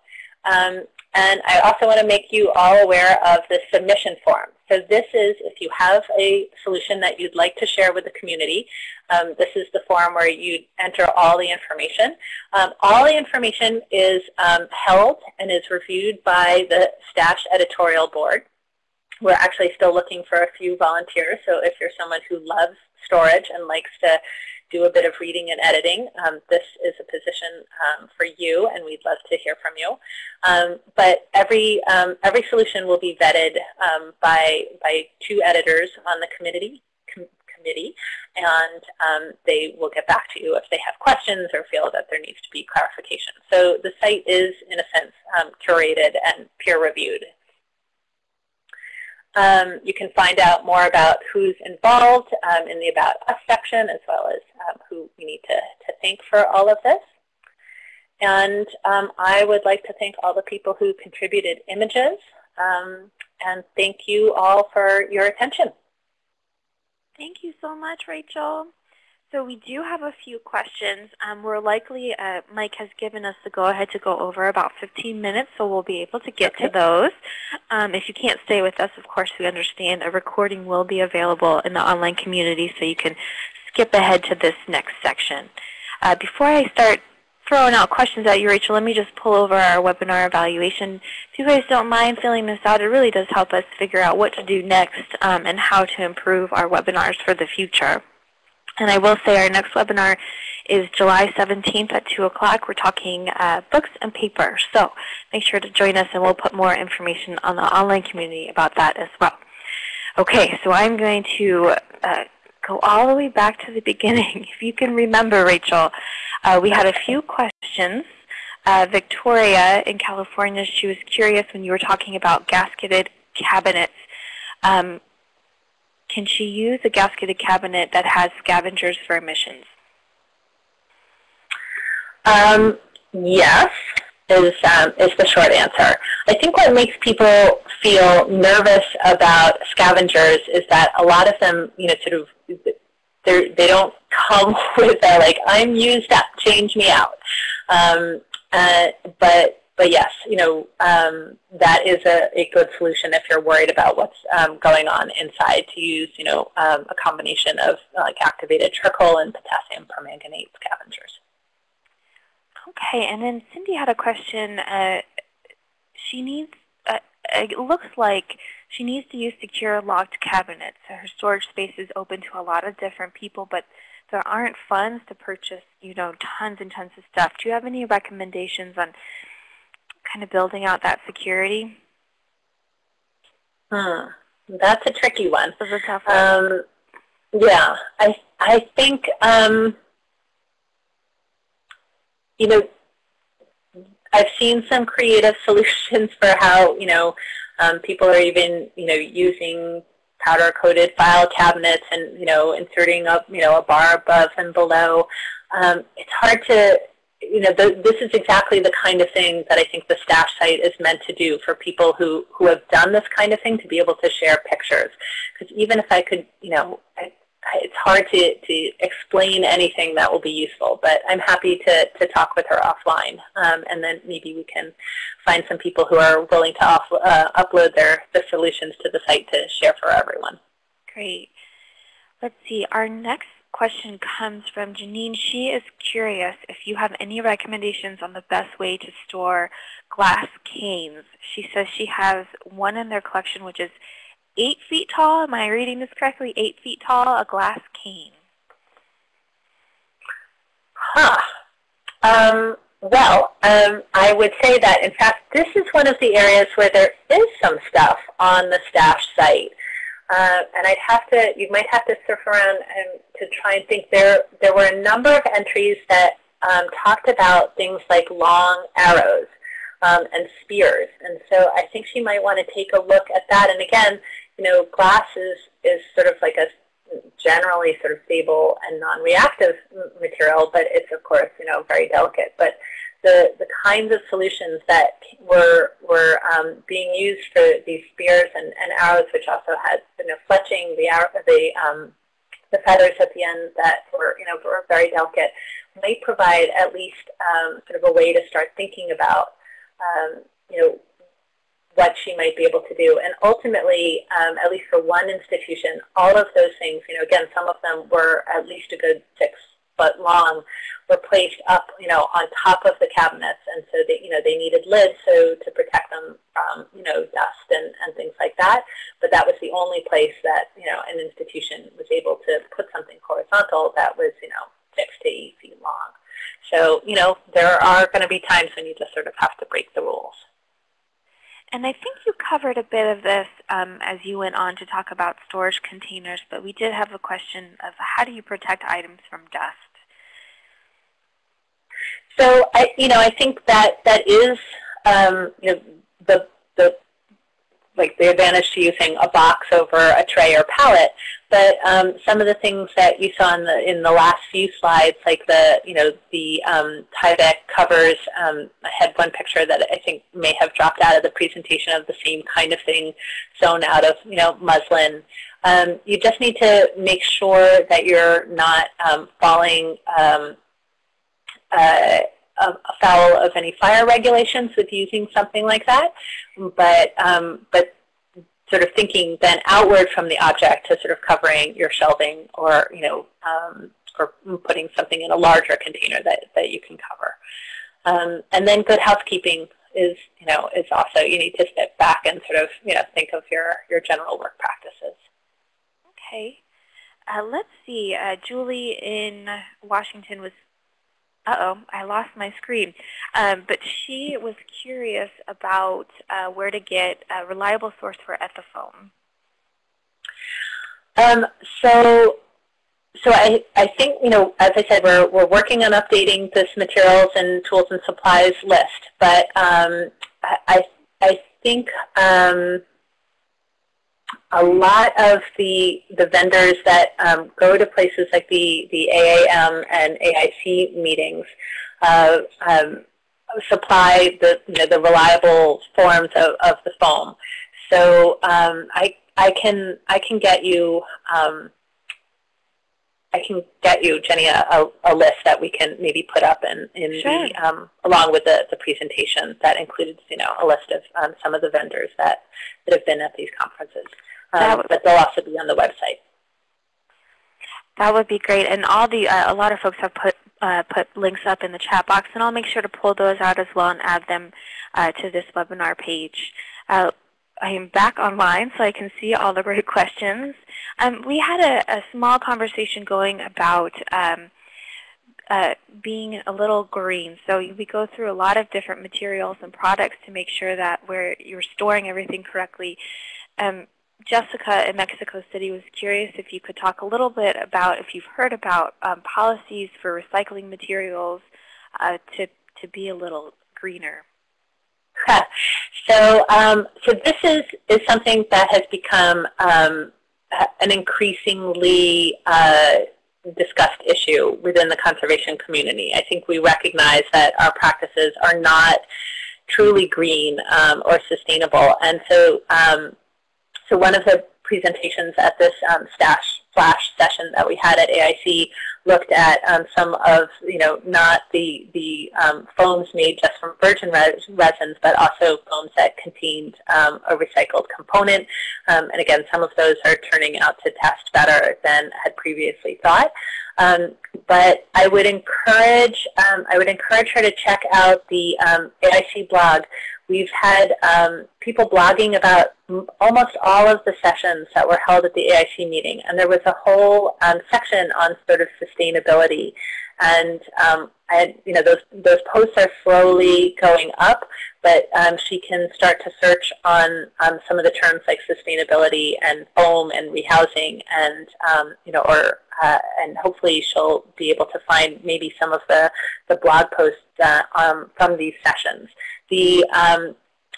[SPEAKER 2] Um, and I also want to make you all aware of the submission form. So this is, if you have a solution that you'd like to share with the community, um, this is the form where you enter all the information. Um, all the information is um, held and is reviewed by the STASH editorial board. We're actually still looking for a few volunteers, so if you're someone who loves storage and likes to do a bit of reading and editing, um, this is a position um, for you, and we'd love to hear from you. Um, but every um, every solution will be vetted um, by by two editors on the committee com committee, and they will get back to you if they have questions or feel that there needs to be clarification. So the site is, in a sense, curated and peer reviewed um, you can find out more about who's involved um, in the About Us section, as well as um, who we need to, to thank for all of this. And um, I would like to thank all the people who contributed images. Um, and thank you all for your attention.
[SPEAKER 1] Thank you so much, Rachel. So we do have a few questions. Um, we're likely, uh, Mike has given us the go-ahead to go over about 15 minutes, so we'll be able to get okay. to those. Um, if you can't stay with us, of course, we understand a recording will be available in the online community, so you can skip ahead to this next section. Uh, before I start throwing out questions at you, Rachel, let me just pull over our webinar evaluation. If you guys don't mind filling this out, it really does help us figure out what to do next um, and how to improve our webinars for the future. And I will say our next webinar is July 17th at 2 o'clock. We're talking uh, books and paper. So make sure to join us and we'll put more information on the online community about that as well. Okay, so I'm going to uh, go all the way back to the beginning. If you can remember, Rachel, uh, we had a few questions. Uh, Victoria in California, she was curious when you were talking about gasketed cabinets. Um, can she use a gasketed cabinet that has scavengers for emissions?
[SPEAKER 2] Um, yes. is, um, is the short answer. I think what makes people feel nervous about scavengers is that a lot of them, you know, sort of, they don't come with a like, I'm used up, change me out. Um, uh, but but yes, you know, um, that is a, a good solution if you're worried about what's um, going on inside to use, you know, um, a combination of like activated charcoal and potassium permanganate scavengers.
[SPEAKER 1] Okay, and then Cindy had a question. Uh, she needs, uh, it looks like she needs to use secure locked cabinets. So her storage space is open to a lot of different people, but there aren't funds to purchase, you know, tons and tons of stuff. Do you have any recommendations on kind of building out that security?
[SPEAKER 2] Hmm. That's a tricky one.
[SPEAKER 1] That's a tough one.
[SPEAKER 2] Um, yeah, I I think um, you know I've seen some creative solutions for how you know um, people are even you know using powder coated file cabinets and you know inserting up you know a bar above and below. Um, it's hard to you know, the, this is exactly the kind of thing that I think the stash site is meant to do for people who, who have done this kind of thing to be able to share pictures. Because even if I could, you know, I, it's hard to, to explain anything that will be useful, but I'm happy to, to talk with her offline. Um, and then maybe we can find some people who are willing to off, uh, upload their the solutions to the site to share for everyone.
[SPEAKER 1] Great. Let's see. Our next question comes from Janine. She is curious if you have any recommendations on the best way to store glass canes. She says she has one in their collection which is eight feet tall. Am I reading this correctly? Eight feet tall, a glass cane.
[SPEAKER 2] Huh. Um, well, um, I would say that, in fact, this is one of the areas where there is some stuff on the STASH site. Uh, and I'd have to, you might have to surf around and to try and think. There, there were a number of entries that um, talked about things like long arrows um, and spears. And so I think she might want to take a look at that. And again, you know, glass is, is sort of like a generally sort of stable and non-reactive material, but it's of course, you know, very delicate. But the, the kinds of solutions that were, were um, being used for these spears and, and arrows, which also had you know, fletching, the, the, um, the feathers at the end that were, you know, were very delicate, might provide at least um, sort of a way to start thinking about, um, you know, what she might be able to do. And ultimately, um, at least for one institution, all of those things, you know, again, some of them were at least a good six foot long, were placed up, you know, on top of the cabinets. And so they, you know, they needed lids so to protect them from, you know, dust and, and things like that. But that was the only place that, you know, an institution was able to put something horizontal that was, you know, six to eight feet long. So, you know, there are going to be times when you just sort of have to break the rules.
[SPEAKER 1] And I think you covered a bit of this um, as you went on to talk about storage containers, but we did have a question of how do you protect items from dust?
[SPEAKER 2] So I, you know, I think that that is, um, you know, the the like the advantage to using a box over a tray or pallet. But um, some of the things that you saw in the in the last few slides, like the you know the um, Tyvek covers, um, I had one picture that I think may have dropped out of the presentation of the same kind of thing, sewn out of you know muslin. Um, you just need to make sure that you're not um, falling um, uh, afoul of any fire regulations with using something like that. But, um, but sort of thinking then outward from the object to sort of covering your shelving or, you know, um, or putting something in a larger container that, that you can cover. Um, and then good housekeeping is, you know, is also, you need to step back and sort of, you know, think of your, your general work practices.
[SPEAKER 1] Okay. Uh, let's see. Uh, Julie in Washington was uh-oh, I lost my screen. Um, but she was curious about uh, where to get a reliable source for Ethafoam.
[SPEAKER 2] Um, so, so I, I think, you know, as I said, we're, we're working on updating this materials and tools and supplies list. But um, I, I think um, a lot of the, the vendors that um, go to places like the, the AAM and AIC meetings uh, um, supply the, you know, the reliable forms of, of the foam. So um, I, I, can, I can get you um, I can get you, Jenny, a, a, list that we can maybe put up in, in sure. the, um, along with the, the presentation that includes, you know, a list of um, some of the vendors that, that have been at these conferences. Um, but they'll also be on the website.
[SPEAKER 1] That would be great. And all the uh, a lot of folks have put uh, put links up in the chat box, and I'll make sure to pull those out as well and add them uh, to this webinar page. Uh, I am back online so I can see all the great questions. Um, we had a, a, small conversation going about um, uh, being a little green. So we go through a lot of different materials and products to make sure that we're, you're storing everything correctly. Um, Jessica in Mexico City was curious if you could talk a little bit about if you've heard about um, policies for recycling materials uh, to, to be a little greener.
[SPEAKER 2] so, um, so this is, is something that has become um, an increasingly uh, discussed issue within the conservation community. I think we recognize that our practices are not truly green um, or sustainable. And so, um, so one of the presentations at this um, STASH flash session that we had at AIC looked at um, some of, you know, not the, the um, foams made just from virgin res resins, but also foams that contained um, a recycled component. Um, and again, some of those are turning out to test better than had previously thought. Um, but I would encourage, um, I would encourage her to check out the AIC blog We've had um, people blogging about almost all of the sessions that were held at the AIC meeting, and there was a whole um, section on sort of sustainability. And um, you know, those those posts are slowly going up, but um, she can start to search on um, some of the terms like sustainability and foam and rehousing, and um, you know, or uh, and hopefully she'll be able to find maybe some of the the blog posts uh, um, from these sessions. The, um,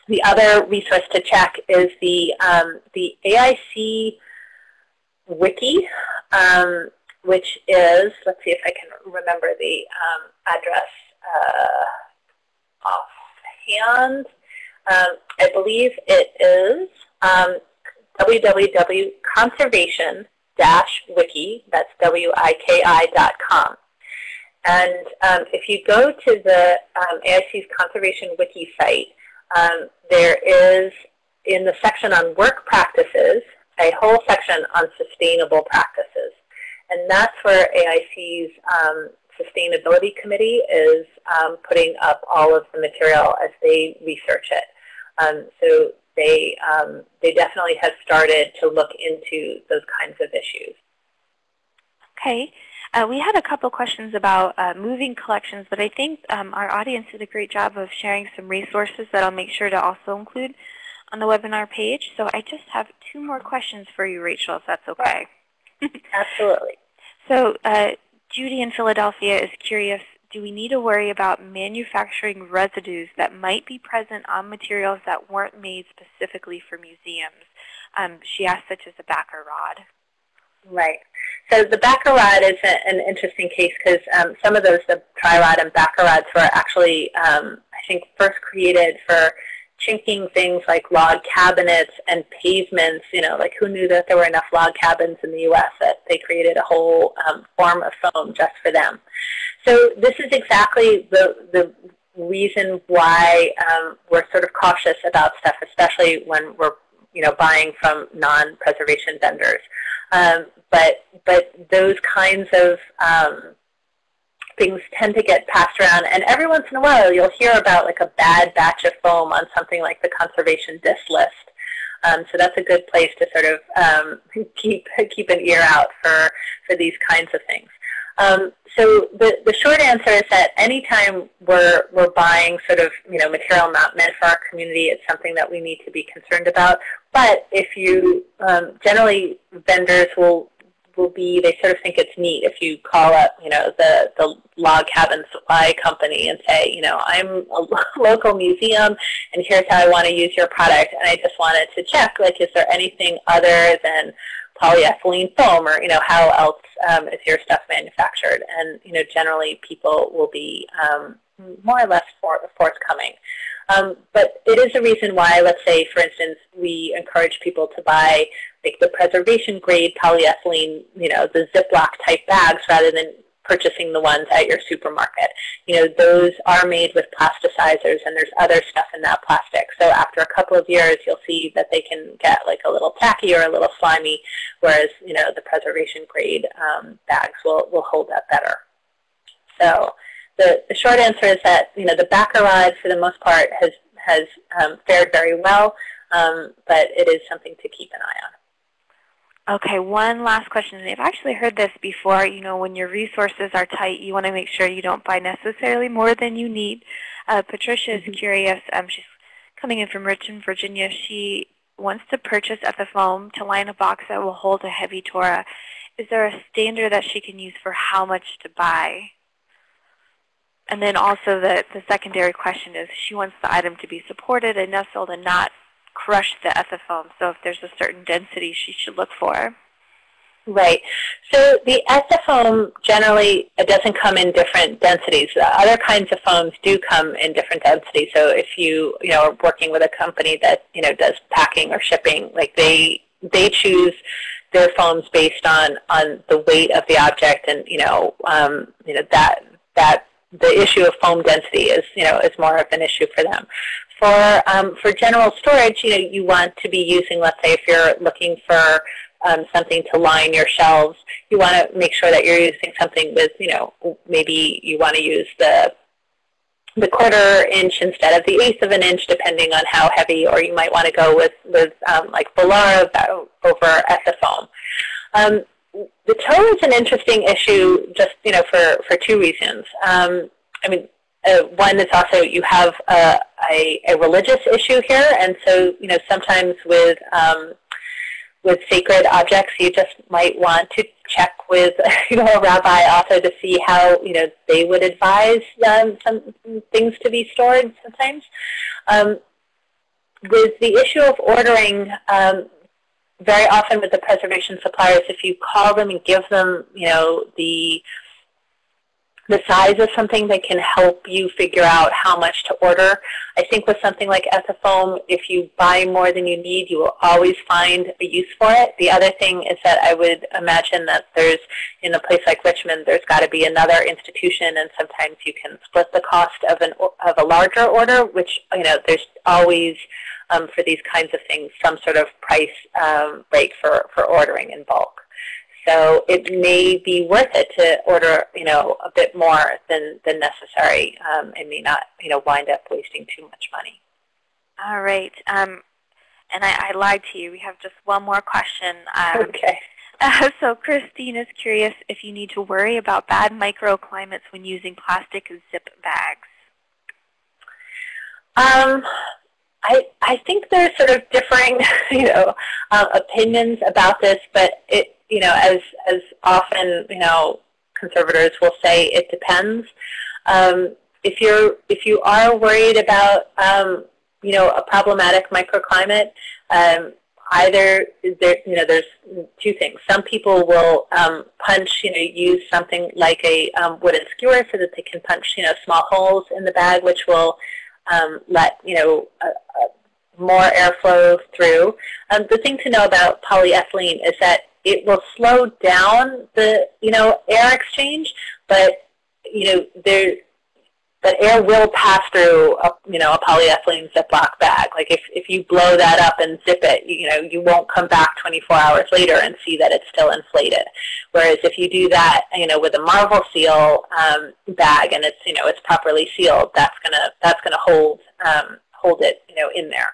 [SPEAKER 2] the other resource to check is the, um, the AIC wiki, um, which is, let's see if I can remember the um, address uh, offhand. Um, I believe it is um, that's W-I-K-I dot com. And um, if you go to the um, AIC's Conservation Wiki site, um, there is, in the section on work practices, a whole section on sustainable practices. And that's where AIC's um, Sustainability Committee is um, putting up all of the material as they research it. Um, so they, they definitely have started to look into those kinds of issues.
[SPEAKER 1] Okay. Uh, we had a couple questions about uh, moving collections, but I think um, our audience did a great job of sharing some resources that I'll make sure to also include on the webinar page. So I just have two more questions for you, Rachel, if that's okay.
[SPEAKER 2] Absolutely.
[SPEAKER 1] so uh, Judy in Philadelphia is curious, do we need to worry about manufacturing residues that might be present on materials that weren't made specifically for museums? Um, she asked such as a backer rod.
[SPEAKER 2] Right. So the backer rod is a, an interesting case because um, some of those, the tri-rod and backer rods were actually, um, I think, first created for chinking things like log cabinets and pavements. You know, like who knew that there were enough log cabins in the U.S. that they created a whole um, form of foam just for them. So this is exactly the, the reason why um, we're sort of cautious about stuff, especially when we're you know, buying from non-preservation vendors. Um, but but those kinds of um, things tend to get passed around, and every once in a while you'll hear about like a bad batch of foam on something like the conservation dish list. Um, so that's a good place to sort of um, keep keep an ear out for for these kinds of things. Um, so the, the short answer is that anytime we're, we're buying sort of you know material not meant for our community, it's something that we need to be concerned about. But if you um, generally vendors will will be they sort of think it's neat if you call up you know the the log cabin supply company and say you know I'm a local museum and here's how I want to use your product and I just wanted to check like is there anything other than polyethylene foam or you know how else um, is your stuff manufactured and you know generally people will be um, more or less forthcoming. Um, but it is a reason why, let's say, for instance, we encourage people to buy like the preservation grade polyethylene, you know, the Ziploc type bags rather than purchasing the ones at your supermarket. You know, those are made with plasticizers and there's other stuff in that plastic. So after a couple of years, you'll see that they can get like a little tacky or a little slimy, whereas, you know, the preservation grade um, bags will, will hold up better. So the, the short answer is that, you know, the backer rod for the most part has, has um, fared very well, um, but it is something to keep an eye on.
[SPEAKER 1] Okay, one last question. I've actually heard this before. You know, when your resources are tight, you want to make sure you don't buy necessarily more than you need. Uh, Patricia is mm -hmm. curious. Um, she's coming in from Richmond, Virginia. She wants to purchase Ethafoam to line a box that will hold a heavy Torah. Is there a standard that she can use for how much to buy? And then also the, the secondary question is she wants the item to be supported and nestled and not crush the ethafoam. So if there's a certain density she should look for.
[SPEAKER 2] Right. So the ethafoam generally it doesn't come in different densities. The other kinds of foams do come in different densities. So if you you know are working with a company that you know does packing or shipping, like they they choose their foams based on on the weight of the object, and you know um, you know that that the issue of foam density is you know is more of an issue for them. For, um, for general storage, you know, you want to be using, let's say if you're looking for um, something to line your shelves, you want to make sure that you're using something with, you know, maybe you want to use the the quarter inch instead of the eighth of an inch, depending on how heavy, or you might want to go with, with um, like Volara over Ethafoam. Um, the Torah is an interesting issue just, you know, for, for two reasons. Um, I mean, uh, one is also you have a, a, a, religious issue here, and so you know sometimes with um, with sacred objects, you just might want to check with you know a rabbi also to see how you know they would advise um, some things to be stored. Sometimes um, with the issue of ordering. Um, very often with the preservation suppliers, if you call them and give them, you know, the the size of something that can help you figure out how much to order. I think with something like Ethafoam, if you buy more than you need, you will always find a use for it. The other thing is that I would imagine that there's, in a place like Richmond, there's got to be another institution, and sometimes you can split the cost of, an, of a larger order, which, you know, there's always, um, for these kinds of things, some sort of price um, break for, for ordering in bulk. So it may be worth it to order, you know, a bit more than, than necessary um, and may not, you know, wind up wasting too much money.
[SPEAKER 1] All right. Um, and I, I, lied to you. We have just one more question. Um,
[SPEAKER 2] okay.
[SPEAKER 1] Uh, so Christine is curious if you need to worry about bad microclimates when using plastic zip bags.
[SPEAKER 2] Um, I, I think there's sort of differing, you know, uh, opinions about this, but it, you know, as as often, you know, conservators will say it depends. Um, if you're if you are worried about um, you know a problematic microclimate, um, either there you know there's two things. Some people will um, punch you know use something like a um, wooden skewer so that they can punch you know small holes in the bag, which will um, let you know a, a more airflow through. Um, the thing to know about polyethylene is that it will slow down the you know air exchange, but you know there that air will pass through a, you know a polyethylene Ziploc bag. Like if if you blow that up and zip it, you know you won't come back 24 hours later and see that it's still inflated. Whereas if you do that, you know, with a Marvel Seal um, bag and it's you know it's properly sealed, that's gonna that's gonna hold um, hold it you know in there.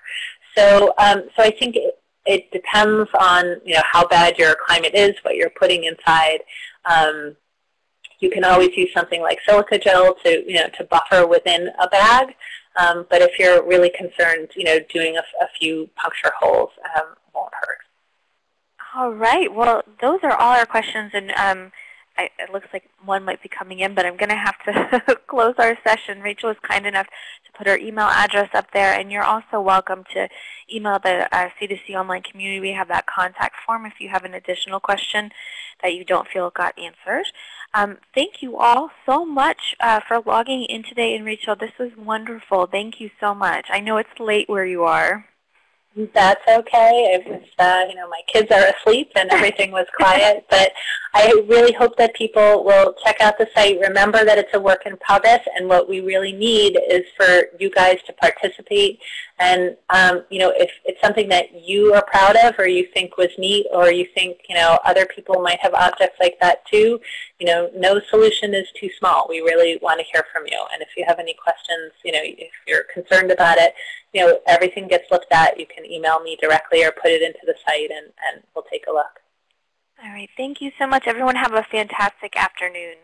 [SPEAKER 2] So um, so I think it, it depends on you know how bad your climate is, what you're putting inside. Um, you can always use something like silica gel to you know to buffer within a bag. Um, but if you're really concerned, you know, doing a, a few puncture holes um, won't hurt.
[SPEAKER 1] All right. Well, those are all our questions, and um, I, it looks like one might be coming in, but I'm going to have to close our session. Rachel is kind enough to put her email address up there, and you're also welcome to email the uh, C2C online community. We have that contact form if you have an additional question that you don't feel got answered. Um, thank you all so much uh, for logging in today. And Rachel, this was wonderful. Thank you so much. I know it's late where you are.
[SPEAKER 2] That's okay. Was, uh, you know, my kids are asleep and everything was quiet. but I really hope that people will check out the site. Remember that it's a work in progress, and what we really need is for you guys to participate. And um, you know, if it's something that you are proud of, or you think was neat, or you think you know other people might have objects like that too, you know, no solution is too small. We really want to hear from you. And if you have any questions, you know, if you're concerned about it, you know, everything gets looked at. You can email me directly or put it into the site, and, and we'll take a look.
[SPEAKER 1] All right. Thank you so much. Everyone have a fantastic afternoon.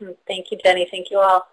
[SPEAKER 2] Mm, thank you, Jenny. Thank you all.